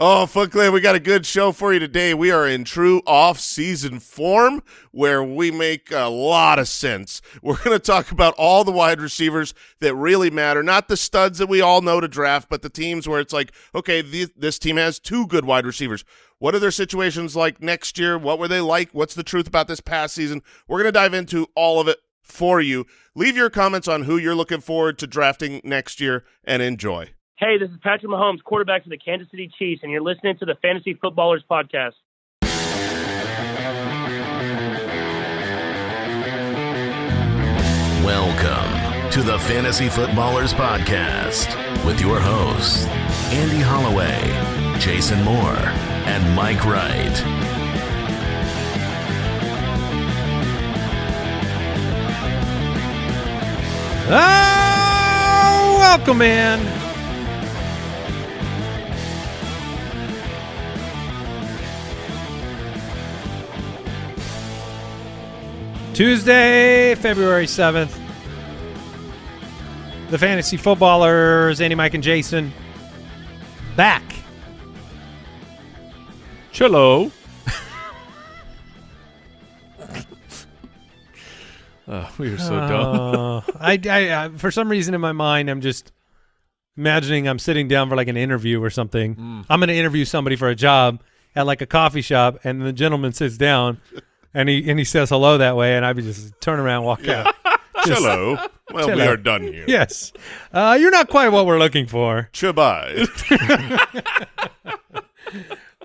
Oh, Foot Clan, we got a good show for you today. We are in true off-season form where we make a lot of sense. We're going to talk about all the wide receivers that really matter, not the studs that we all know to draft, but the teams where it's like, okay, th this team has two good wide receivers. What are their situations like next year? What were they like? What's the truth about this past season? We're going to dive into all of it for you. Leave your comments on who you're looking forward to drafting next year and enjoy. Hey, this is Patrick Mahomes, quarterback for the Kansas City Chiefs, and you're listening to the Fantasy Footballers Podcast. Welcome to the Fantasy Footballers Podcast with your hosts, Andy Holloway, Jason Moore, and Mike Wright. Oh, welcome in. Tuesday, February 7th. The Fantasy Footballers, Andy, Mike, and Jason, back. Cello. oh, we are so dumb. Uh, I, I, I, for some reason in my mind, I'm just imagining I'm sitting down for like an interview or something. Mm. I'm going to interview somebody for a job at like a coffee shop, and the gentleman sits down, and he and he says hello that way, and I would just turn around, and walk Yeah. out. Just- Hello. Well, we are done here. Yes, uh, you're not quite what we're looking for. Goodbye.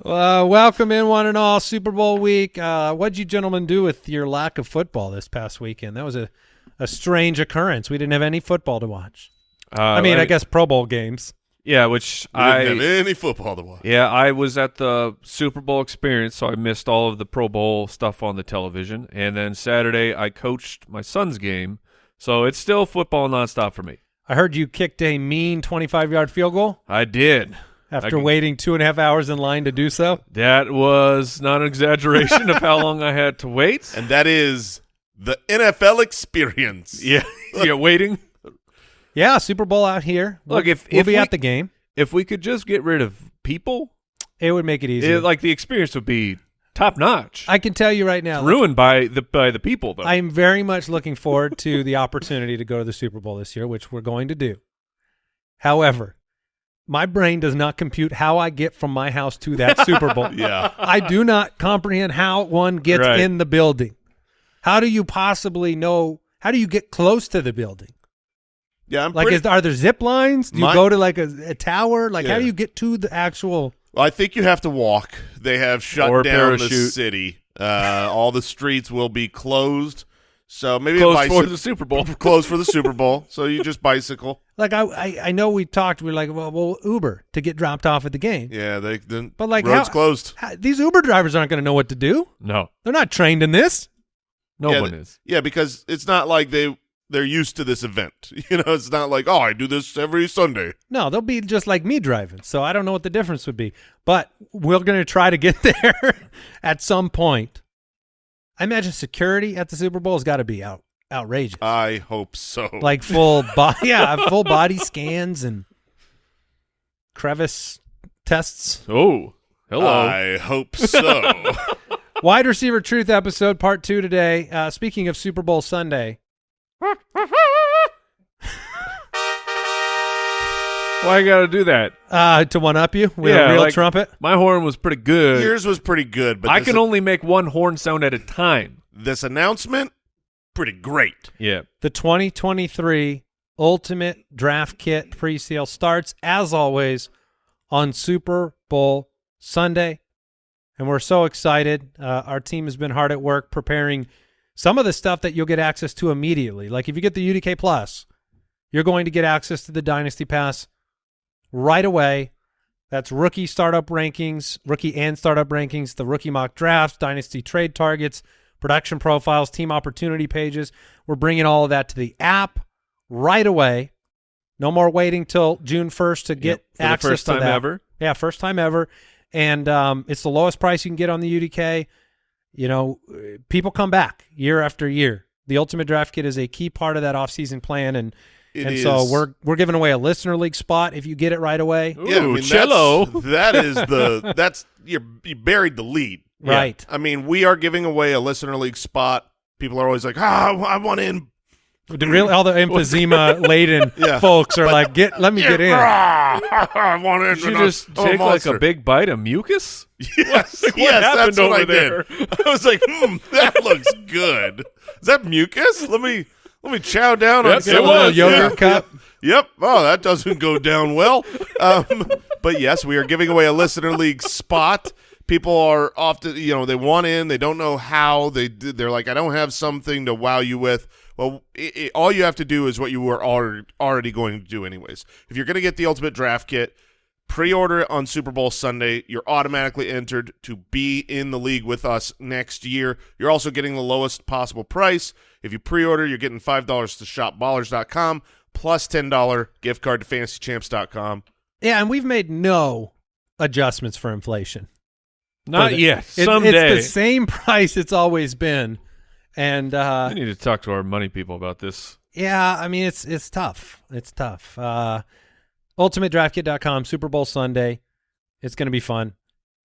Uh, welcome in one and all Super Bowl week. Uh, what'd you gentlemen do with your lack of football this past weekend? That was a, a strange occurrence. We didn't have any football to watch. Uh, I mean, I guess Pro Bowl games. Yeah, which We didn't I have any football to watch. yeah I was at the Super Bowl experience, so I missed all of the Pro Bowl stuff on the television. And then Saturday, I coached my son's game, so it's still football nonstop for me. I heard you kicked a mean 25 yard field goal I did. after I- waiting two and a half hours in line to do so. That was not an exaggeration of how long I had to wait. And that is the NFL experience. Yeah, yeah, waiting. Yeah, Super Bowl out here. Look, We'll- if- we'll if be we- at the game, If we could just get rid of people, it would make it easier. it, like the experience would be top notch. I can tell you right now, ruined by the by the people though. I am very much looking forward to the opportunity to go to the Super Bowl this year, which we're going to do. However, my brain does not compute how I get from my house to that Super Bowl. Yeah. I do not comprehend how one gets Right. in the building. How do you possibly know? How do you get close to the building? Yeah, I'm Like, pretty, is, are there zip lines? Do you My- go to like a, a tower? Like, how do you get to the actual? Well, I think you have to walk. They have shut Or down the city. Uh, all the streets will be closed. So maybe a Close for the Super Bowl. closed for the Super Bowl. So you just bicycle. Like, I I, I know we talked. We are like, well, well, Uber to get dropped off at the game. Yeah, they then But like, roads how- closed. How, these Uber drivers aren't going to know what to do. No, They're not trained in this. no yeah, one th- is. Yeah, because it's not like they they're used to this event. You know, it's not like oh, I do this every Sunday. No, they'll be just like me driving. So I don't know what the difference would be. But we're going to try to get there at some point. I imagine security at the Super Bowl has got to be out outrageous. I hope so. like full body, yeah, full body scans and crevice tests. Oh, hello. I hope so. Wide receiver truth episode part two today. Uh, speaking of Super Bowl Sunday, Why you got to do that? uh, to one up you with Yeah, a real like- trumpet. My horn was pretty good. Yours was pretty good, but I this, can only make one horn sound at a time. this announcement pretty great. Yeah. The 2023 Ultimate Draft Kit pre-sale starts as always on Super Bowl Sunday, and we're so excited. Uh, our team has been hard at work preparing some of the stuff that you'll get access to immediately. Like if you get the UDK Plus, you're going to get access to the Dynasty Pass right away. That's rookie startup rankings, rookie and startup rankings, the rookie mock drafts, dynasty trade targets, production profiles, team opportunity pages. We're bringing all of that to the app right away. No more waiting till June 1st to get Yep, for the access first to time that. ever. Yeah, first time ever. And um, it's the lowest price you can get on the UDK. You know, people come back year after year. The Ultimate Draft Kit is a key part of that offseason plan, and It and so we're we're giving away a listener league spot if you get it right away. Ooh, Yeah, I mean, cello. That is the that's you're you buried the lead. Right. I mean, we are giving away a listener league spot. People are always like, ah, I want in. The Real, all the emphysema laden Yeah. folks are like, get let me get in. I want in. Did you just I'm take like a big bite of mucus? Yes, What yes, happened that's what over I did. I was like, hmm, that looks good. Is that mucus? Let me let me chow down on Yep, some it was. this. Yogurt Yeah, cup. Yep. Yep. Oh, that doesn't go down well. Um, but yes, we are giving away a listener league spot. People are often, you know, they want in, they don't know how. They they're like, I don't have something to wow you with. Well, it, it, all you have to do is what you were already going to do anyways. If you're going to get the ultimate draft kit, pre-order it on Super Bowl Sunday. You're automatically entered to be in the league with us next year. You're also getting the lowest possible price. If you pre-order, you're getting five dollars to shopballers.com plus ten dollar gift card to fantasychamps.com. Yeah, and we've made no adjustments for inflation. Not For yet. It- Someday. It's the same price it's always been. And uh I need to talk to our money people about this. yeah, I mean it's it's tough. It's tough. Uh ultimatedraftkit.com Super Bowl Sunday. It's going to be fun.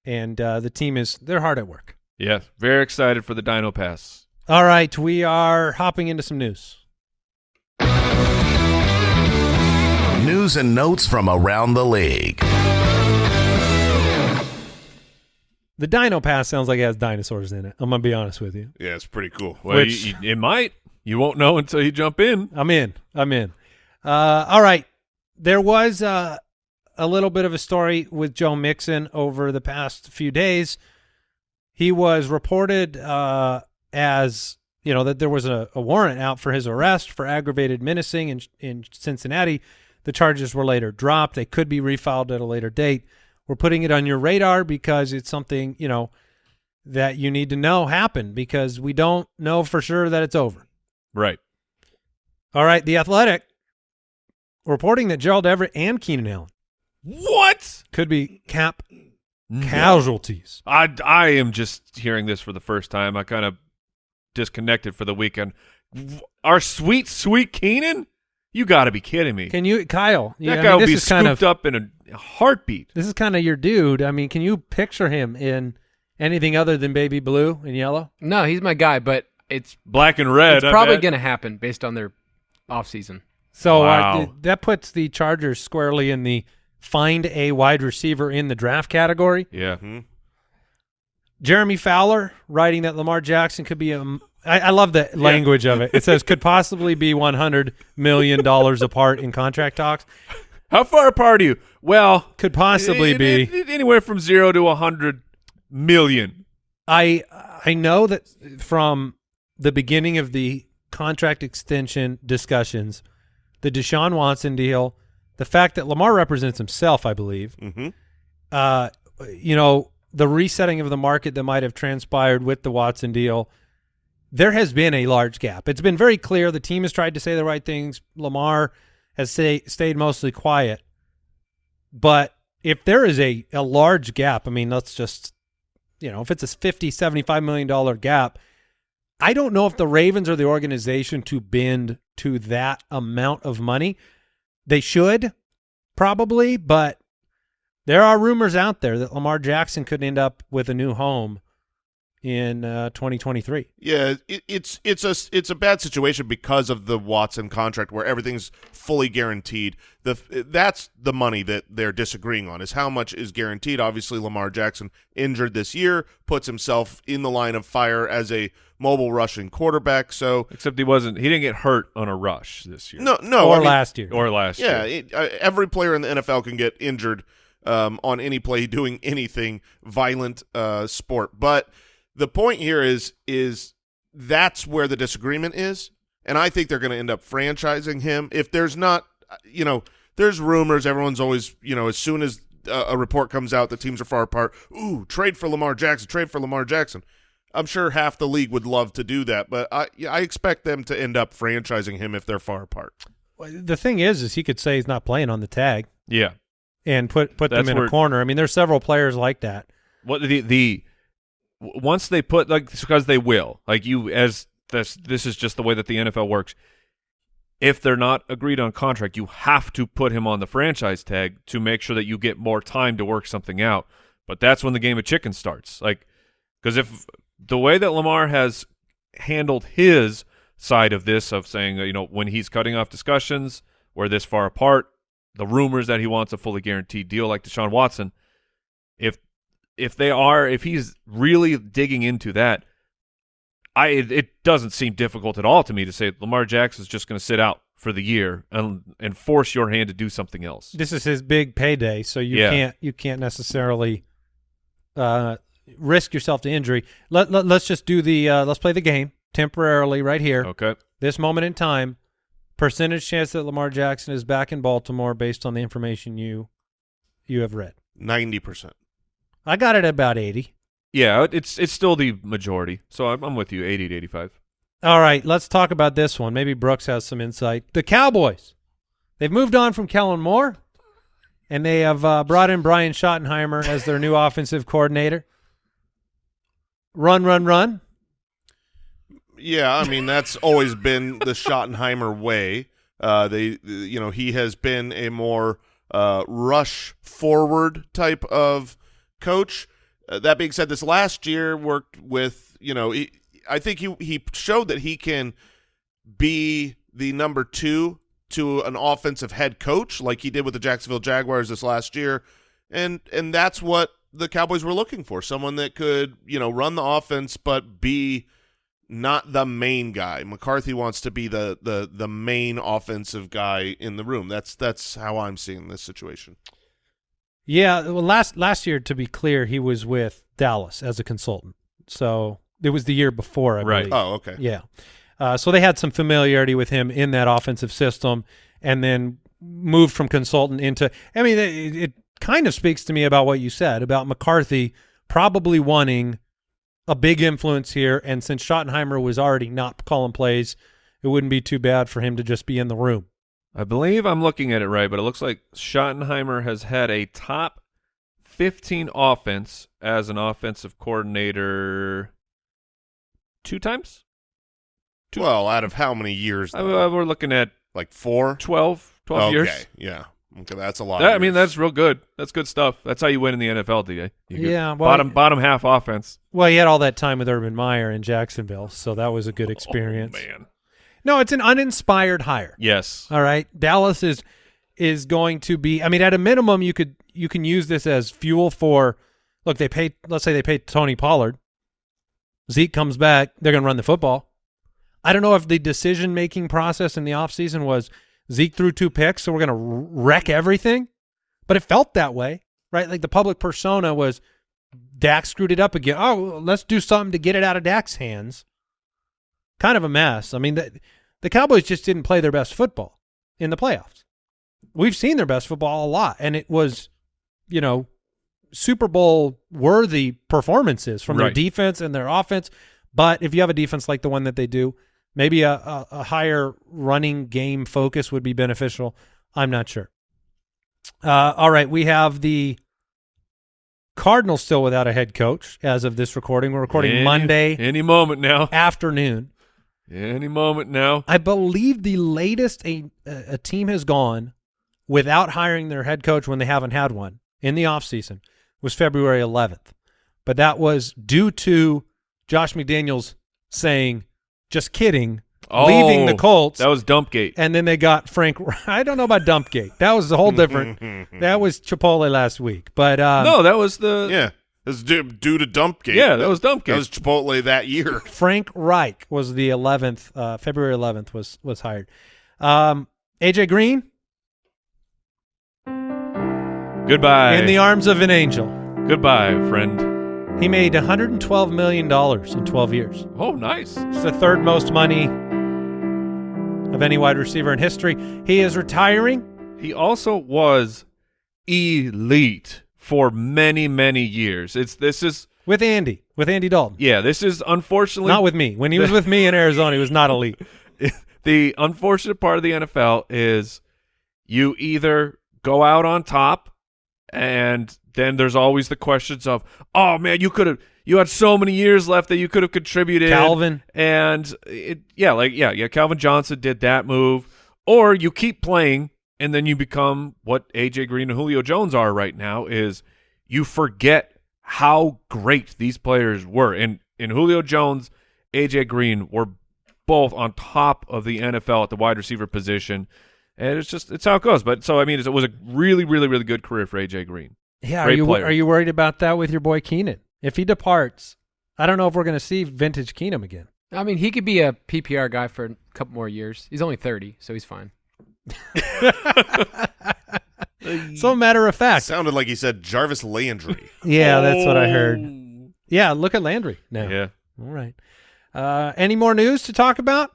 And uh the team is they're hard at work. Yeah, very excited for the Dino Pass. All right, we are hopping into some news. News and notes from around the league. The Dino Pass sounds like it has dinosaurs in it. I'm to be honest with you. Yeah, it's pretty cool. Well, Which- you, you- it might. You won't know until you jump in. I'm in. I'm in. Uh, all right. There was uh, a little bit of a story with Joe Mixon over the past few days. He was reported uh, as you know that there was a, a warrant out for his arrest for aggravated menacing in in Cincinnati. The charges were later dropped. They could be refiled at a later date. We're putting it on your radar because it's something you know that you need to know happened because we don't know for sure that it's over. Right. All right, the Athletic reporting that Gerald Everett and Keenan Allen What? could be cap casualties. I, I am just hearing this for the first time. I kind of disconnected for the weekend. Our sweet, sweet Keenan? You got to be kidding me. Can you, Kyle? that yeah, I guy mean, will this be is kind scooped of up in a heartbeat. this is kind of your dude. I mean, can you picture him in anything other than baby blue and yellow? No, he's my guy, but it's Black and red. it's I probably going to happen based on their offseason. So uh, th- that puts the Chargers squarely in the find a wide receiver in the draft category. Yeah. Mhm. Jeremy Fowler writing that Lamar Jackson could be a. I, I love the language of it. It says could possibly be one hundred million dollars apart in contract talks. How far apart are you? Well, Could possibly it- be. it- anywhere from zero to a hundred million. I I know that from the beginning of the contract extension discussions, the Deshaun Watson deal, the fact that Lamar represents himself, I believe, Mhm. uh, you know, the resetting of the market that might have transpired with the Watson deal, there has been a large gap. It's been very clear the team has tried to say the right things. Lamar has say, stayed mostly quiet. But if there is a, a large gap, I mean, let's just, you know, if it's a 50, 75 million dollar gap, I don't know if the Ravens are the organization to bend to that amount of money. They should probably, but there are rumors out there that Lamar Jackson could end up with a new home in uh, 2023. Yeah, it, it's it's a it's a bad situation because of the Watson contract where everything's fully guaranteed. The that's the money that they're disagreeing on is how much is guaranteed. Obviously, Lamar Jackson injured this year puts himself in the line of fire as a mobile rushing quarterback. So Except he wasn't. He didn't get hurt on a rush this year. no, no, or I mean, last year. Or last Yeah, year. Yeah, uh, every player in the NFL can get injured um, on any play doing anything violent uh, sport. But the point here is is that's where the disagreement is, and I think they're going to end up franchising him. If there's not, you know, there's rumors. Everyone's always, you know, as soon as uh, a report comes out, the teams are far apart. Ooh, trade for Lamar Jackson. Trade for Lamar Jackson. I'm sure half the league would love to do that, but I I expect them to end up franchising him if they're far apart. The thing is, is he could say he's not playing on the tag Yeah. and put put them in where- a corner. I mean, there's several players like that. What the the w- once they put like because they will like you as this this is just the way that the NFL works. if they're not agreed on contract, you have to put him on the franchise tag to make sure that you get more time to work something out. But that's when the game of chicken starts. Like, because if the way that Lamar has handled his side of this, of saying, you know, when he's cutting off discussions, we're this far apart, the rumors that he wants a fully guaranteed deal like Deshaun Watson, if if they are, if he's really digging into that, I it, it doesn't seem difficult at all to me to say Lamar Jackson is just going to sit out for the year and and force your hand to do something else. This is his big payday, so you Yeah. can't you can't necessarily uh, risk yourself to injury. Let, let us just do the uh, let's play the game temporarily right here. Okay. This moment in time, percentage chance that Lamar Jackson is back in Baltimore based on the information you you have read. Ninety percent. I got it at about eighty. Yeah, it's it's still the majority. So I'm, I'm with you, 80 to 85. All right, let's talk about this one. Maybe Brooks has some insight. The Cowboys. They've moved on from Kellen Moore, and they have uh, brought in Brian Schottenheimer as their new offensive coordinator. Run, run, run. Yeah, I mean that's always been the Schottenheimer way. Uh, they, you know, he has been a more uh, rush forward type of coach. Uh, that being said, this last year worked with, you know, he, I think he he showed that he can be the number two to an offensive head coach, like he did with the Jacksonville Jaguars this last year, and and that's what the Cowboys were looking for: someone that could, you know, run the offense but be not the main guy. McCarthy wants to be the the the main offensive guy in the room. That's that's how I'm seeing this situation. Yeah, well, last last year, to be clear, he was with Dallas as a consultant. So it was the year before, I Right. believe. Oh, okay. Yeah. Uh, so they had some familiarity with him in that offensive system and then moved from consultant into I mean it, it kind of speaks to me about what you said about McCarthy probably wanting a big influence here and since Schottenheimer was already not calling plays it wouldn't be too bad for him to just be in the room. I believe I'm looking at it right, but it looks like Schottenheimer has had a top 15 offense as an offensive coordinator two times. Two- Well, out of how many years? I. I- we're looking at like four. 12, 12 okay. years. Yeah. Okay, that's a lot. That- I mean, that's real good. That's good stuff. That's how you win in the NFL, DA. You Yeah, well, bottom bottom half offense. Well, he had all that time with Urban Meyer in Jacksonville, so that was a good oh, experience. Oh, man. No, it's an uninspired hire. Yes. All right. Dallas is is going to be I mean at a minimum you could you can use this as fuel for look they pay let's say they pay Tony Pollard. Zeke comes back, they're going to run the football. I don't know if the decision making process in the offseason was Zeke threw two picks so we're going to wreck everything, but it felt that way, right? Like the public persona was Dak screwed it up again. Oh, let's do something to get it out of Dak's hands. Kind of a mess. I mean, the, the Cowboys just didn't play their best football in the playoffs. We've seen their best football a lot, and it was, you know, Super Bowl worthy performances from their defense and their offense. But if you have a defense like the one that they do, maybe a, a, a higher running game focus would be beneficial. I'm not sure. Uh, all right, we have the Cardinals still without a head coach as of this recording. We're recording Any- Monday Any moment now. afternoon. Any moment now. I believe the latest a a team has gone without hiring their head coach when they haven't had one in the offseason was February 11th. But that was due to Josh McDaniels saying, just kidding, leaving the Oh, Colts. That was Dumpgate. and then they got Frank. I don't know about Dumpgate. That was a whole different. that was Chipotle last week. But uh, no, that was the yeah. It's due, due to Dumpgate. Yeah, that was Dumpgate. That was Chipotle that year. Frank Reich was the 11th. Uh, February 11th was was hired. Um, AJ Green Goodbye. in the arms of an angel. Goodbye, friend. He made 112 million dollars in 12 years. Oh, nice. It's the third most money of any wide receiver in history. He is retiring. He also was elite for many, many years. It's this is With Andy, with Andy Dalton, yeah, this is unfortunately not with me. When he was with me in Arizona, he was not elite. the unfortunate part of the NFL is you either go out on top and then there's always the questions of, oh man, you could have you had so many years left that you could have contributed. Calvin. And it yeah, like yeah, yeah, Calvin Johnson did that move. or you keep playing and then you become what AJ Green and Julio Jones are right now is you forget how great these players were. And and Julio Jones, AJ Green were both on top of the NFL at the wide receiver position. And it's just it's how it goes. But so I mean, it was a really, really, really good career for AJ Green. Yeah, are you player. are you worried about that with your boy Keenan? If he departs, I don't know if we're going to see vintage Keenan again. I mean, he could be a PPR guy for a couple more years. He's only 30, so he's fine. So matter of fact, Sounded like he said Jarvis Landry. yeah, that's what I heard. Yeah, look at Landry now. Yeah. All right. Uh, any more news to talk about?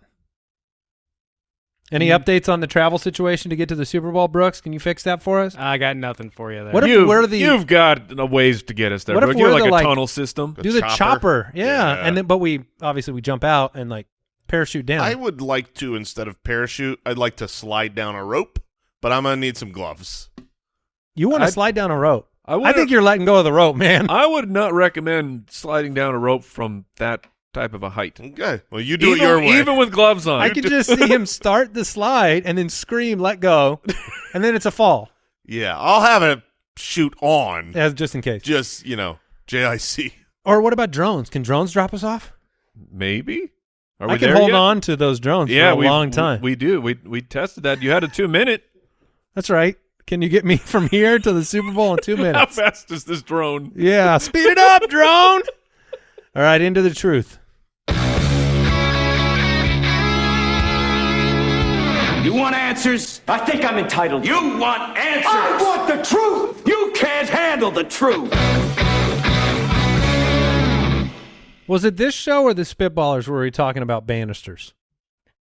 Any updates on the travel situation to get to the Super Bowl, Brooks? Can you fix that for us? I got nothing for you there. What if You've, we're the you've got a ways to get us there. What if Brooke. You're we're like the, a like- tunnel system. Do the chopper? chopper? Yeah. Yeah. and then but we obviously we jump out and like parachute down. I would like to instead of parachute, I'd like to slide down a rope, but I'm gonna need some gloves. you want to slide down a rope? I, I think you're letting go of the rope, man. I would not recommend sliding down a rope from that type of a height. Okay, well you do even, it your way. even with gloves on. I could just see him start the slide and then scream, "Let go," and then it's a fall, yeah, I'll have it shoot on. as just in case. Just you know, JIC. Or what about drones? Can drones drop us off? Maybe. Are we I can there hold yet? on to those drones Yeah, for a we, long time. We do. We we tested that. You had a two minute. That's right. Can you get me from here to the Super Bowl in two minutes? How fast is this drone? Yeah, speed it up, drone. All right, into the truth. You want answers? I think I'm entitled. You want answers? I want the truth. You can't handle the truth. Was it this show or the Spitballers where we were talking about banisters?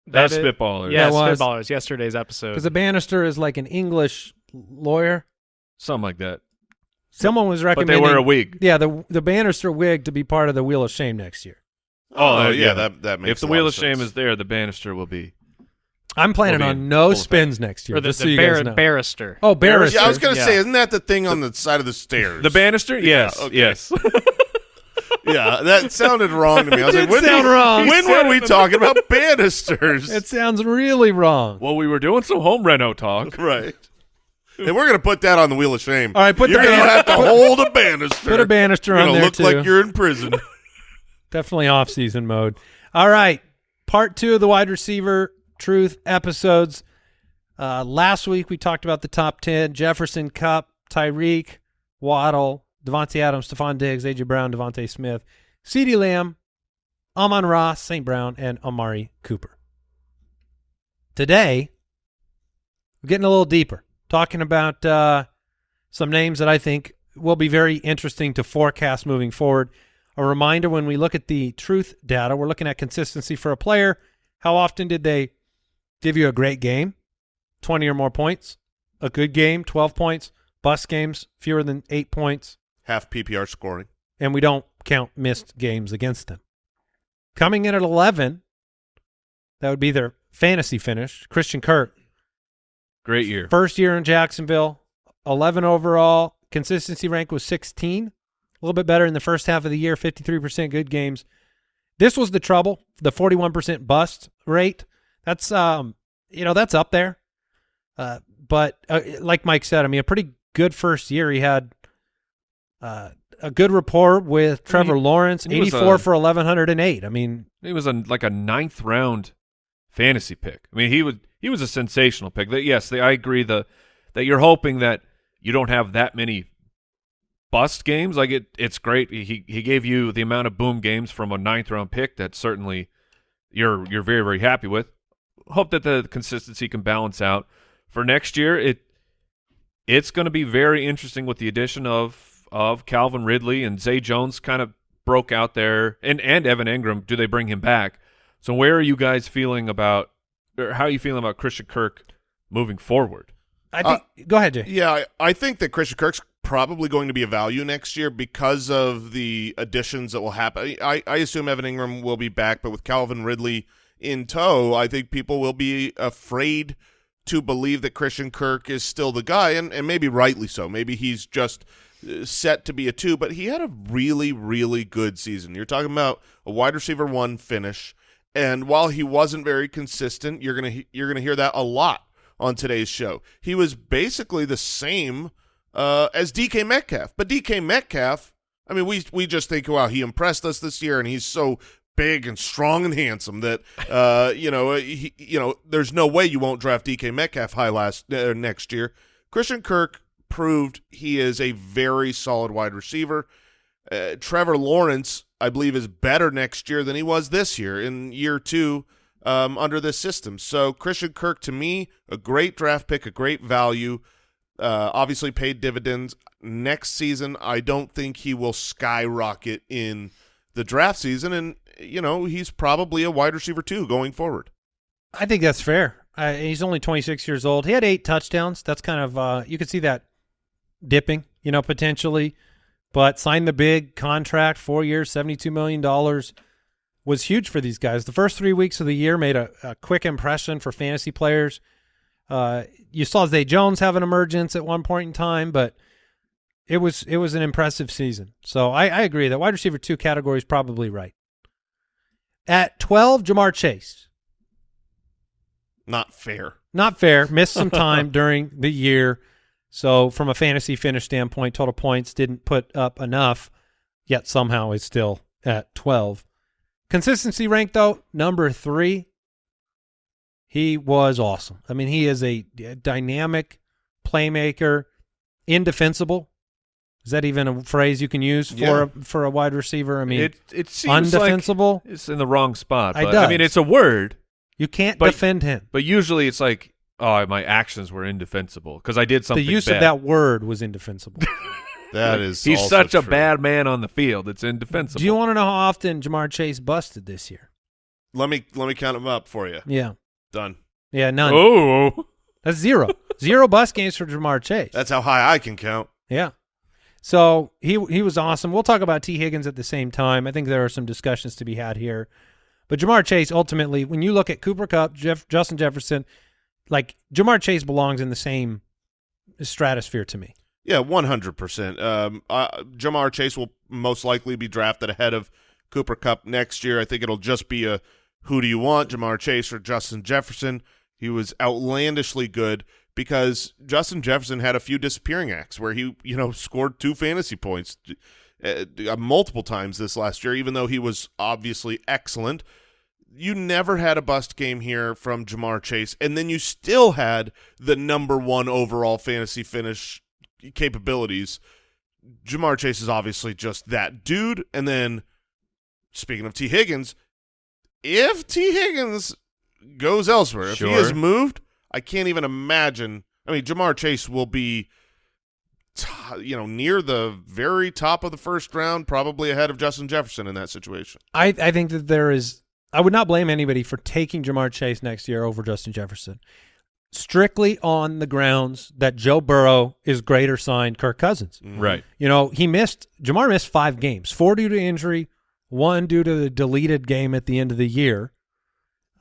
That's That is- spitballer. Yeah, That was- Spitballers, yesterday's episode. Because a banister is like an English lawyer. something like that. Someone was But recommending. they wear a wig. Yeah, the the banister wig to be part of the Wheel of Shame next year. Oh, uh, yeah, that that makes If the a lot wheel of of shame is there, the banister will be. I'm planning on no full effect. spins next year. or the, just the so you bar- guys know. barrister. oh, barrister. Yeah, I was gonna Yeah. say, isn't that the thing on the side of the stairs? The banister? Yes. okay. Yes. Yeah, that sounded wrong to me. I was It like, did when, sound did- wrong. when were we talking about banisters? It sounds really wrong. well, we were doing some home reno talk. right. And we're gonna put that on the wheel of shame. All right, put you're the gonna have to hold a banister. Put a banister You're on gonna there look too. like you're in prison. Definitely off season mode. All right. Part two of the wide receiver truth episodes. Uh, last week we talked about the top 10 Jefferson, Kupp, Tyreek, Waddle, Davante Adams, Stefon Diggs, A.J. Brown, DeVonta Smith, CeeDee Lamb, Amon-Ra, St. Brown, and Amari Cooper. Today, we're getting a little deeper, talking about uh, some names that I think will be very interesting to forecast moving forward. A reminder when we look at the truth data, we're looking at consistency for a player. How often did they give you a great game? 20 or more points. A good game, 12 points. Bust games, fewer than eight points. Half PPR scoring. And we don't count missed games against them. Coming in at 11, that would be their fantasy finish. Christian Kirk, Great year. First year in Jacksonville, 11 overall. Consistency rank was 16. A little bit better in the first half of the year, 53% good games. This was the trouble, the 41% bust rate. That's um, you know, that's up there. Uh, but uh, like Mike said, I mean, a pretty good first year. He had uh, a good rapport with Trevor he- Lawrence, he 84 a- for 1108. I mean, He was a, like a ninth round fantasy pick. I mean, he was he was a sensational pick. That yes, the, I agree the that you're hoping that you don't have that many bust games. Like it, it's great. He he gave you the amount of boom games from a ninth round pick that certainly you're you're very very happy with. Hope that the consistency can balance out for next year. It it's going to be very interesting with the addition of of Calvin Ridley and Zay Jones kind of broke out there and and Evan Engram. Do they bring him back? So where are you guys feeling about or how are you feeling about Christian Kirk moving forward? I think. go ahead, Jay. Yeah, I, I think that Christian Kirk's probably going to be a value next year because of the additions that will happen. I, I assume Evan Engram will be back, but with Calvin Ridley in tow, I think people will be afraid to believe that Christian Kirk is still the guy, and, and maybe rightly so. Maybe he's just uh, set to be a two, but he had a really, really good season. You're talking about a wide receiver one finish And while he wasn't very consistent, you're gonna you're gonna hear that a lot on today's show. He was basically the same uh, as DK Metcalf, but DK Metcalf. I mean, we we just think, wow, he impressed us this year, and he's so big and strong and handsome that uh, you know he, you know there's no way you won't draft DK Metcalf high last uh, next year. Christian Kirk proved he is a very solid wide receiver. Uh, Trevor Lawrence, I believe, is better next year than he was this year in year two um, under this system. So Christian Kirk, to me, a great draft pick, a great value. Uh, obviously paid dividends. Next season, I don't think he will skyrocket in the draft season, and you know he's probably a wide receiver too going forward. I think that's fair. Uh, he's only 26 years old. He had eight touchdowns. That's kind of uh, you could see that dipping, you know, potentially. But signed the big contract, four years, 72 million dollars, was huge for these guys. The first three weeks of the year made a, a quick impression for fantasy players. Uh, you saw Zay Jones have an emergence at one point in time, but it was it was an impressive season. So I, I agree that wide receiver two category is probably right. At 12, Ja'Marr Chase. Not fair. Not fair. Missed some time during the year. So from a fantasy finish standpoint, total points didn't put up enough, yet somehow is still at 12. Consistency rank, though, number three. He was awesome. I mean, he is a dynamic playmaker, indefensible. Is that even a phrase you can use for Yeah. a, for a wide receiver? I mean, it it seems like it's in the wrong spot. But, I mean, it's a word, you can't but- defend him. but usually it's like, oh, my actions were indefensible because I did something. The use bad. of that word was indefensible. That is. He's also such a true. bad man on the field. It's indefensible. Do you want to know how often Ja'Marr Chase busted this year? Let me let me count them up for you. Yeah. Done. Yeah, none. Oh, That's zero. zero bus games for Ja'Marr Chase. That's how high I can count. yeah. So he he was awesome. We'll talk about Tee Higgins at the same time. I think there are some discussions to be had here. But Ja'Marr Chase, ultimately, when you look at Cooper Kupp, Jeff, Justin Jefferson, like Ja'Marr Chase belongs in the same stratosphere to me. Yeah, one hundred percent. Um, Ja'Marr Chase will most likely be drafted ahead of Cooper Kupp next year. I think it'll just be a who do you want, Ja'Marr Chase or Justin Jefferson? He was outlandishly good because Justin Jefferson had a few disappearing acts where he, you know, scored two fantasy points uh, multiple times this last year, even though he was obviously excellent. You never had a bust game here from Ja'Marr Chase, and then you still had the number one overall fantasy finish capabilities. Ja'Marr Chase is obviously just that dude. And then, speaking of Tee Higgins, if Tee Higgins goes elsewhere, if he Sure. has moved, I can't even imagine. I mean, Ja'Marr Chase will be, t- you know, near the very top of the first round, probably ahead of Justin Jefferson in that situation. I, I think that there is I would not blame anybody for taking Ja'Marr Chase next year over Justin Jefferson. Strictly on the grounds that Joe Burrow is greater signed Kirk Cousins. right. You know, he missed Ja'Marr missed five games, four due to injury, one due to the deleted game at the end of the year.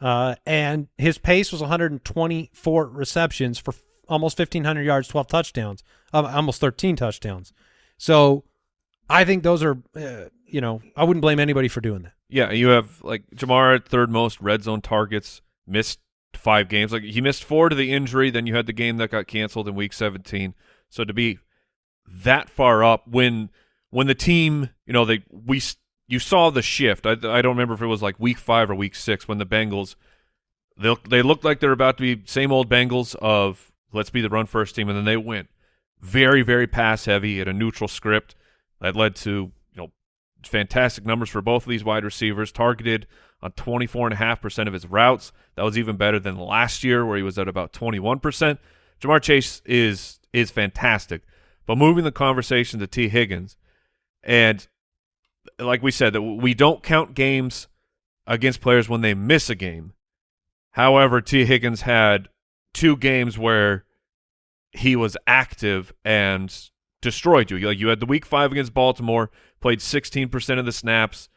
Uh, and his pace was 124 receptions for f- almost 1,500 yards, 12 touchdowns, um, almost 13 touchdowns. So I think those are, uh, you know, I wouldn't blame anybody for doing that. Yeah, you have like Ja'Marr at third most red zone targets, missed five games. Like he missed four to the injury, then you had the game that got canceled in week 17. So to be that far up when when the team, you know, they we you saw the shift. I I don't remember if it was like week 5 or week 6 when the Bengals they they looked like they're about to be same old Bengals of let's be the run first team and then they went very very pass heavy at a neutral script that led to fantastic numbers for both of these wide receivers targeted on 24.5% of his routes. That was even better than last year where he was at about 21% Ja'Marr Chase is is fantastic. But moving the conversation to Tee Higgins and like we said that we don't count games against players when they miss a game. However Tee Higgins had two games where he was active and destroyed you. Like you had the week five against Baltimore, played 16% of the snaps,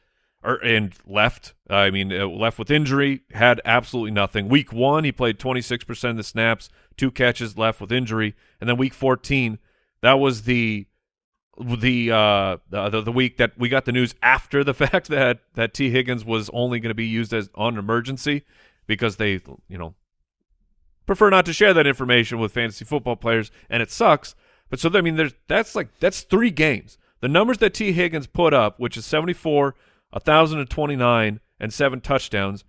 or and left. I mean, uh, left with injury, had absolutely nothing. Week one, he played 26% of the snaps, two catches, left with injury, and then week 14, that was the the uh the, the the week that we got the news after the fact that that Tee Higgins was only going to be used as on emergency because they you know prefer not to share that information with fantasy football players and it sucks but so I mean there's that's like that's 3 games the numbers that Tee Higgins put up which is 74 1029 and 7 touchdowns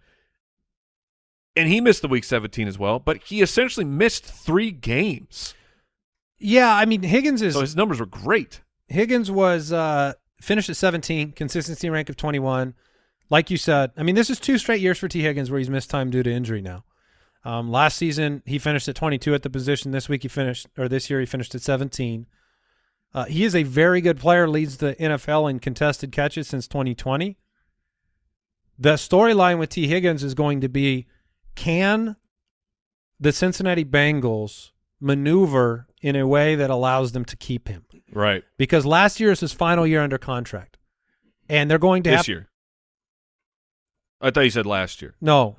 and he missed the week 17 as well but he essentially missed 3 games Yeah, I mean Higgins is so his numbers were great Higgins was uh, finished at 17, consistency rank of 21. Like you said, I mean, this is two straight years for Tee Higgins where he's missed time due to injury now. Um, last season, he finished at 22 at the position. This week, he finished, or this year, he finished at 17. Uh, he is a very good player, leads the NFL in contested catches since 2020. The storyline with Tee Higgins is going to be can the Cincinnati Bengals maneuver in a way that allows them to keep him? right because last year is his final year under contract, and they're going to this have year. I thought you said last year. no.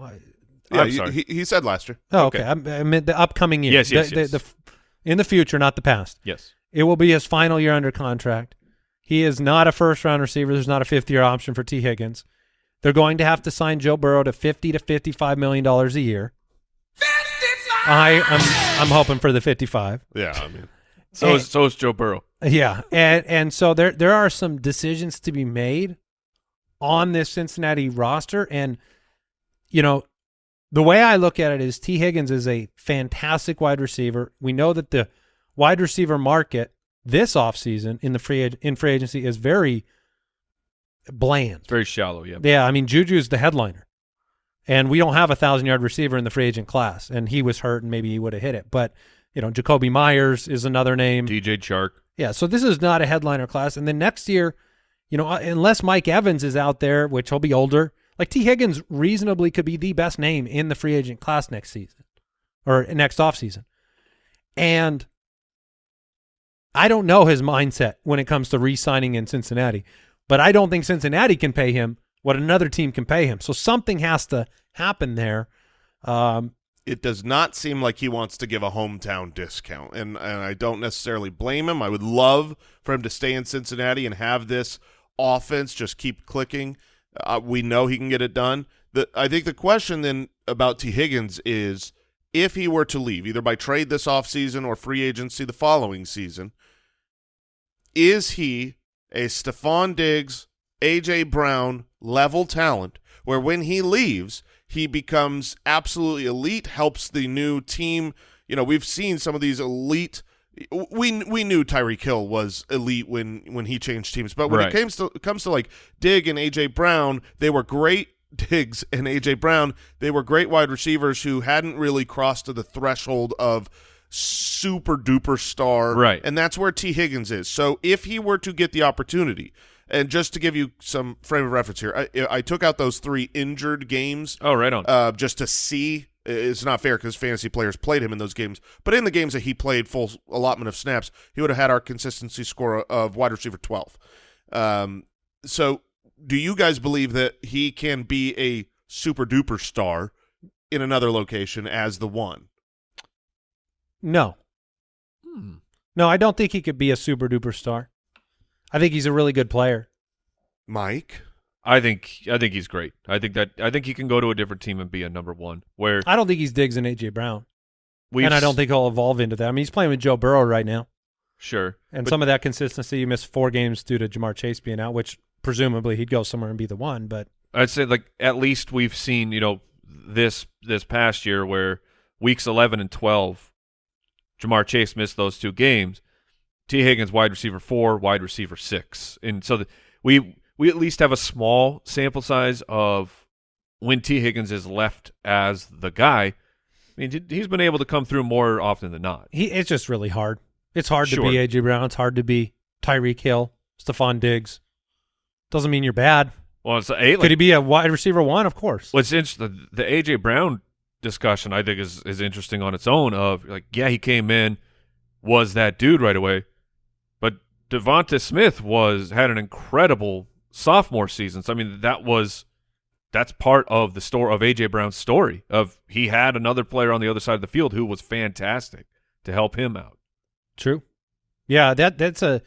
I- Yeah, I'm he- sorry. He, he said last year. Oh, Okay. okay. I, I meant the upcoming year. Yes, yes, The- the- yes. the f- in the future, not the past. Yes. It will be his final year under contract. He is not a first round receiver. There's not a fifth year option for Tee Higgins. They're going to have to sign Joe Burrow to fifty to fifty five million dollars a year. I I'm I'm hoping for the fifty five. Yeah, I mean, So And- is so is Joe Burrow. Yeah, and and so there there are some decisions to be made on this Cincinnati roster, and you know the way I look at it is Tee Higgins is a fantastic wide receiver. We know that the wide receiver market this offseason in the free in free agency is very bland. It's very shallow. Yeah. Yeah, I mean Juju's the headliner, and we don't have a thousand yard receiver in the free agent class, and he was hurt, and maybe he would have hit it, but you know Jakobi Meyers is another name. DJ Chark. Yeah, so this is not a headliner class. And then next year, you know, uh, unless Mike Evans is out there, which he'll be older, like Tee Higgins reasonably could be the best name in the free agent class next season or next offseason. And I don't know his mindset when it comes to re signing in Cincinnati, but I don't think Cincinnati can pay him what another team can pay him. So something has to happen there. Um, it does not seem like he wants to give a hometown discount, and and I don't necessarily blame him. I would love for him to stay in Cincinnati and have this offense just keep clicking. Uh, we know he can get it done. The I think the question then about Tee Higgins is if he were to leave, either by trade this offseason or free agency the following season, is he a Stefon Diggs, AJ Brown level talent where when he leaves, he becomes absolutely elite, helps the new team. You know, we've seen some of these elite we we knew Tyreek Hill was elite when when he changed teams, but when Right. it comes to comes to like Dig and AJ Brown, they were great Diggs and AJ Brown. They were great wide receivers who hadn't really crossed to the threshold of super duper star. Right. And that's where Tee Higgins is. So if he were to get the opportunity, and just to give you some frame of reference here, I, I took out those three injured games Oh, right on. uh, just to see. It's not fair because fantasy players played him in those games. But in the games that he played full allotment of snaps, he would have had our consistency score of wide receiver 12. Um, so do you guys believe that he can be a super duper star in another location as the one? no. Hmm. No, I don't think he could be a super duper star. I think he's a really good player. Mike? I think I think he's great. I think that I think he can go to a different team and be a number one. Where I don't think he's Diggs and AJ Brown, we and I don't think he'll evolve into that. I mean, he's playing with Joe Burrow right now, sure. and But some of that consistency. You missed four games due to Ja'Marr Chase being out, which presumably he'd go somewhere and be the one. But I'd say like at least we've seen you know this this past year where weeks eleven and twelve, Ja'Marr Chase missed those two games. Tee Higgins wide receiver four, wide receiver six, and so the, we we at least have a small sample size of when Tee Higgins is left as the guy. I mean, he- he's been able to come through more often than not. he it's just really hard. It's hard Sure. to be AJ Brown. It's hard to be Tyreek Hill, Stefon Diggs. Doesn't mean you're bad. Well, it's a, like, Could he be a wide receiver one? Of course. What's interesting, the, the AJ Brown discussion, I think is is interesting on its own. Of like, yeah, he came in, was that dude right away, but DeVonta Smith was had an incredible sophomore seasons. I mean, that was that's part of the story of AJ Brown's story. Of he had another player on the other side of the field who was fantastic to help him out. True. Yeah, that that's a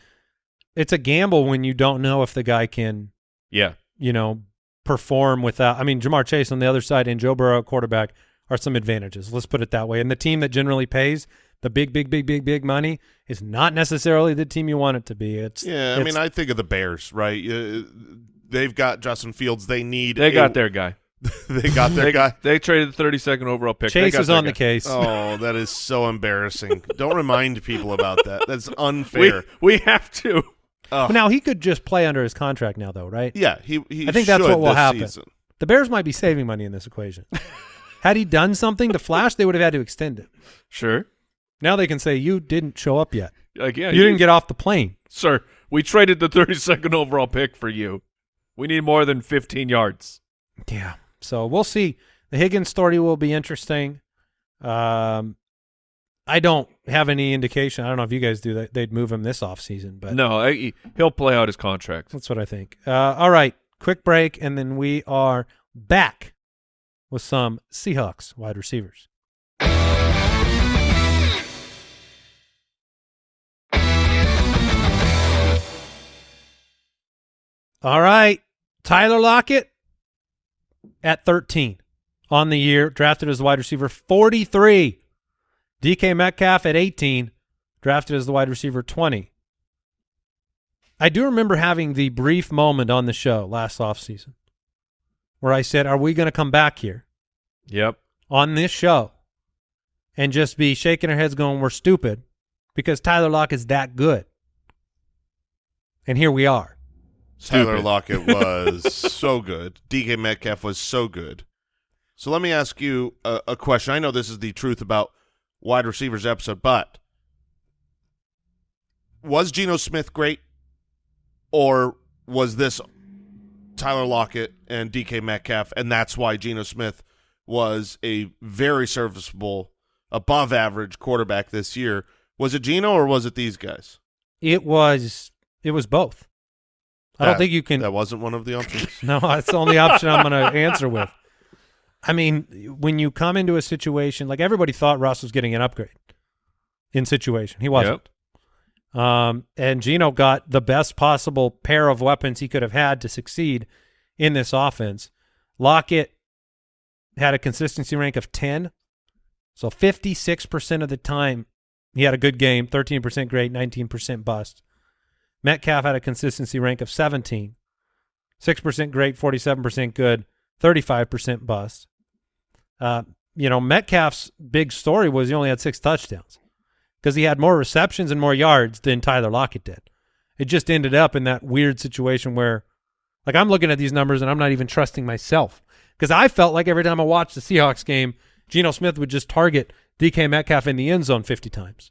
it's a gamble when you don't know if the guy can, Yeah. you know, perform without. I mean, Ja'Marr Chase on the other side and Joe Burrow quarterback are some advantages. Let's put it that way. And the team that generally pays the big, big, big, big, big money is not necessarily the team you want it to be. It's Yeah, I it's- mean, I think of the Bears, right? Uh, they've got Justin Fields. They need. They a- got their guy. they got their they, guy. They traded the 32nd overall pick. They Chase got is on guy. the case. Oh, that is so embarrassing. Don't remind people about that. That's unfair. we have to. Ugh. Now he could just play under his contract now, though, right? yeah, he. he I think that's what will happen. season. The Bears might be saving money in this equation. Had he done something to Flash, they would have had to extend it. Sure. Now they can say you didn't show up yet. Like, yeah, you didn't get off the plane. Sir, we traded the 32nd overall pick for you. We need more than 15 yards. Yeah. So we'll see. The Higgins story will be interesting. Um, I don't have any indication. I don't know if you guys do that. They'd move him this offseason, but No, I, he'll play out his contract. that's what I think. Uh, all right. Quick break, and then we are back with some Seahawks wide receivers. All right. Tyler Lockett at 13 on the year, drafted as the wide receiver 43. DK Metcalf at 18, drafted as the wide receiver 20. I do remember having the brief moment on the show last offseason where I said, Are we going to come back here Yep. on this show and just be shaking our heads going, We're stupid because Tyler Lock is that good? And here we are. Tyler Stupid. Lockett was so good. DK Metcalf was so good. So let me ask you a, a question. I know this is the truth about wide receivers episode, but was Geno Smith great, or was this Tyler Lockett and DK Metcalf, and that's why Geno Smith was a very serviceable, above average quarterback this year? Was it Geno or was it these guys? It was it was both. I don't That- think you can That wasn't one of the options. No, that's the only option I'm going to answer with. I mean, when you come into a situation like everybody thought Russ was getting an upgrade in situation, he wasn't. Um, and Geno got the best possible pair of weapons he could have had to succeed in this offense. Lockett had a consistency rank of 10. So 56% of the time he had a good game, 13% great, 19% bust. Metcalf had a consistency rank of 17. 6% great, 47% good, 35% bust. Uh, you know, Metcalf's big story was he only had six touchdowns because he had more receptions and more yards than Tyler Lockett did. It just ended up in that weird situation where, like, I'm looking at these numbers and I'm not even trusting myself because I felt like every time I watched the Seahawks game, Geno Smith would just target DK Metcalf in the end zone 50 times.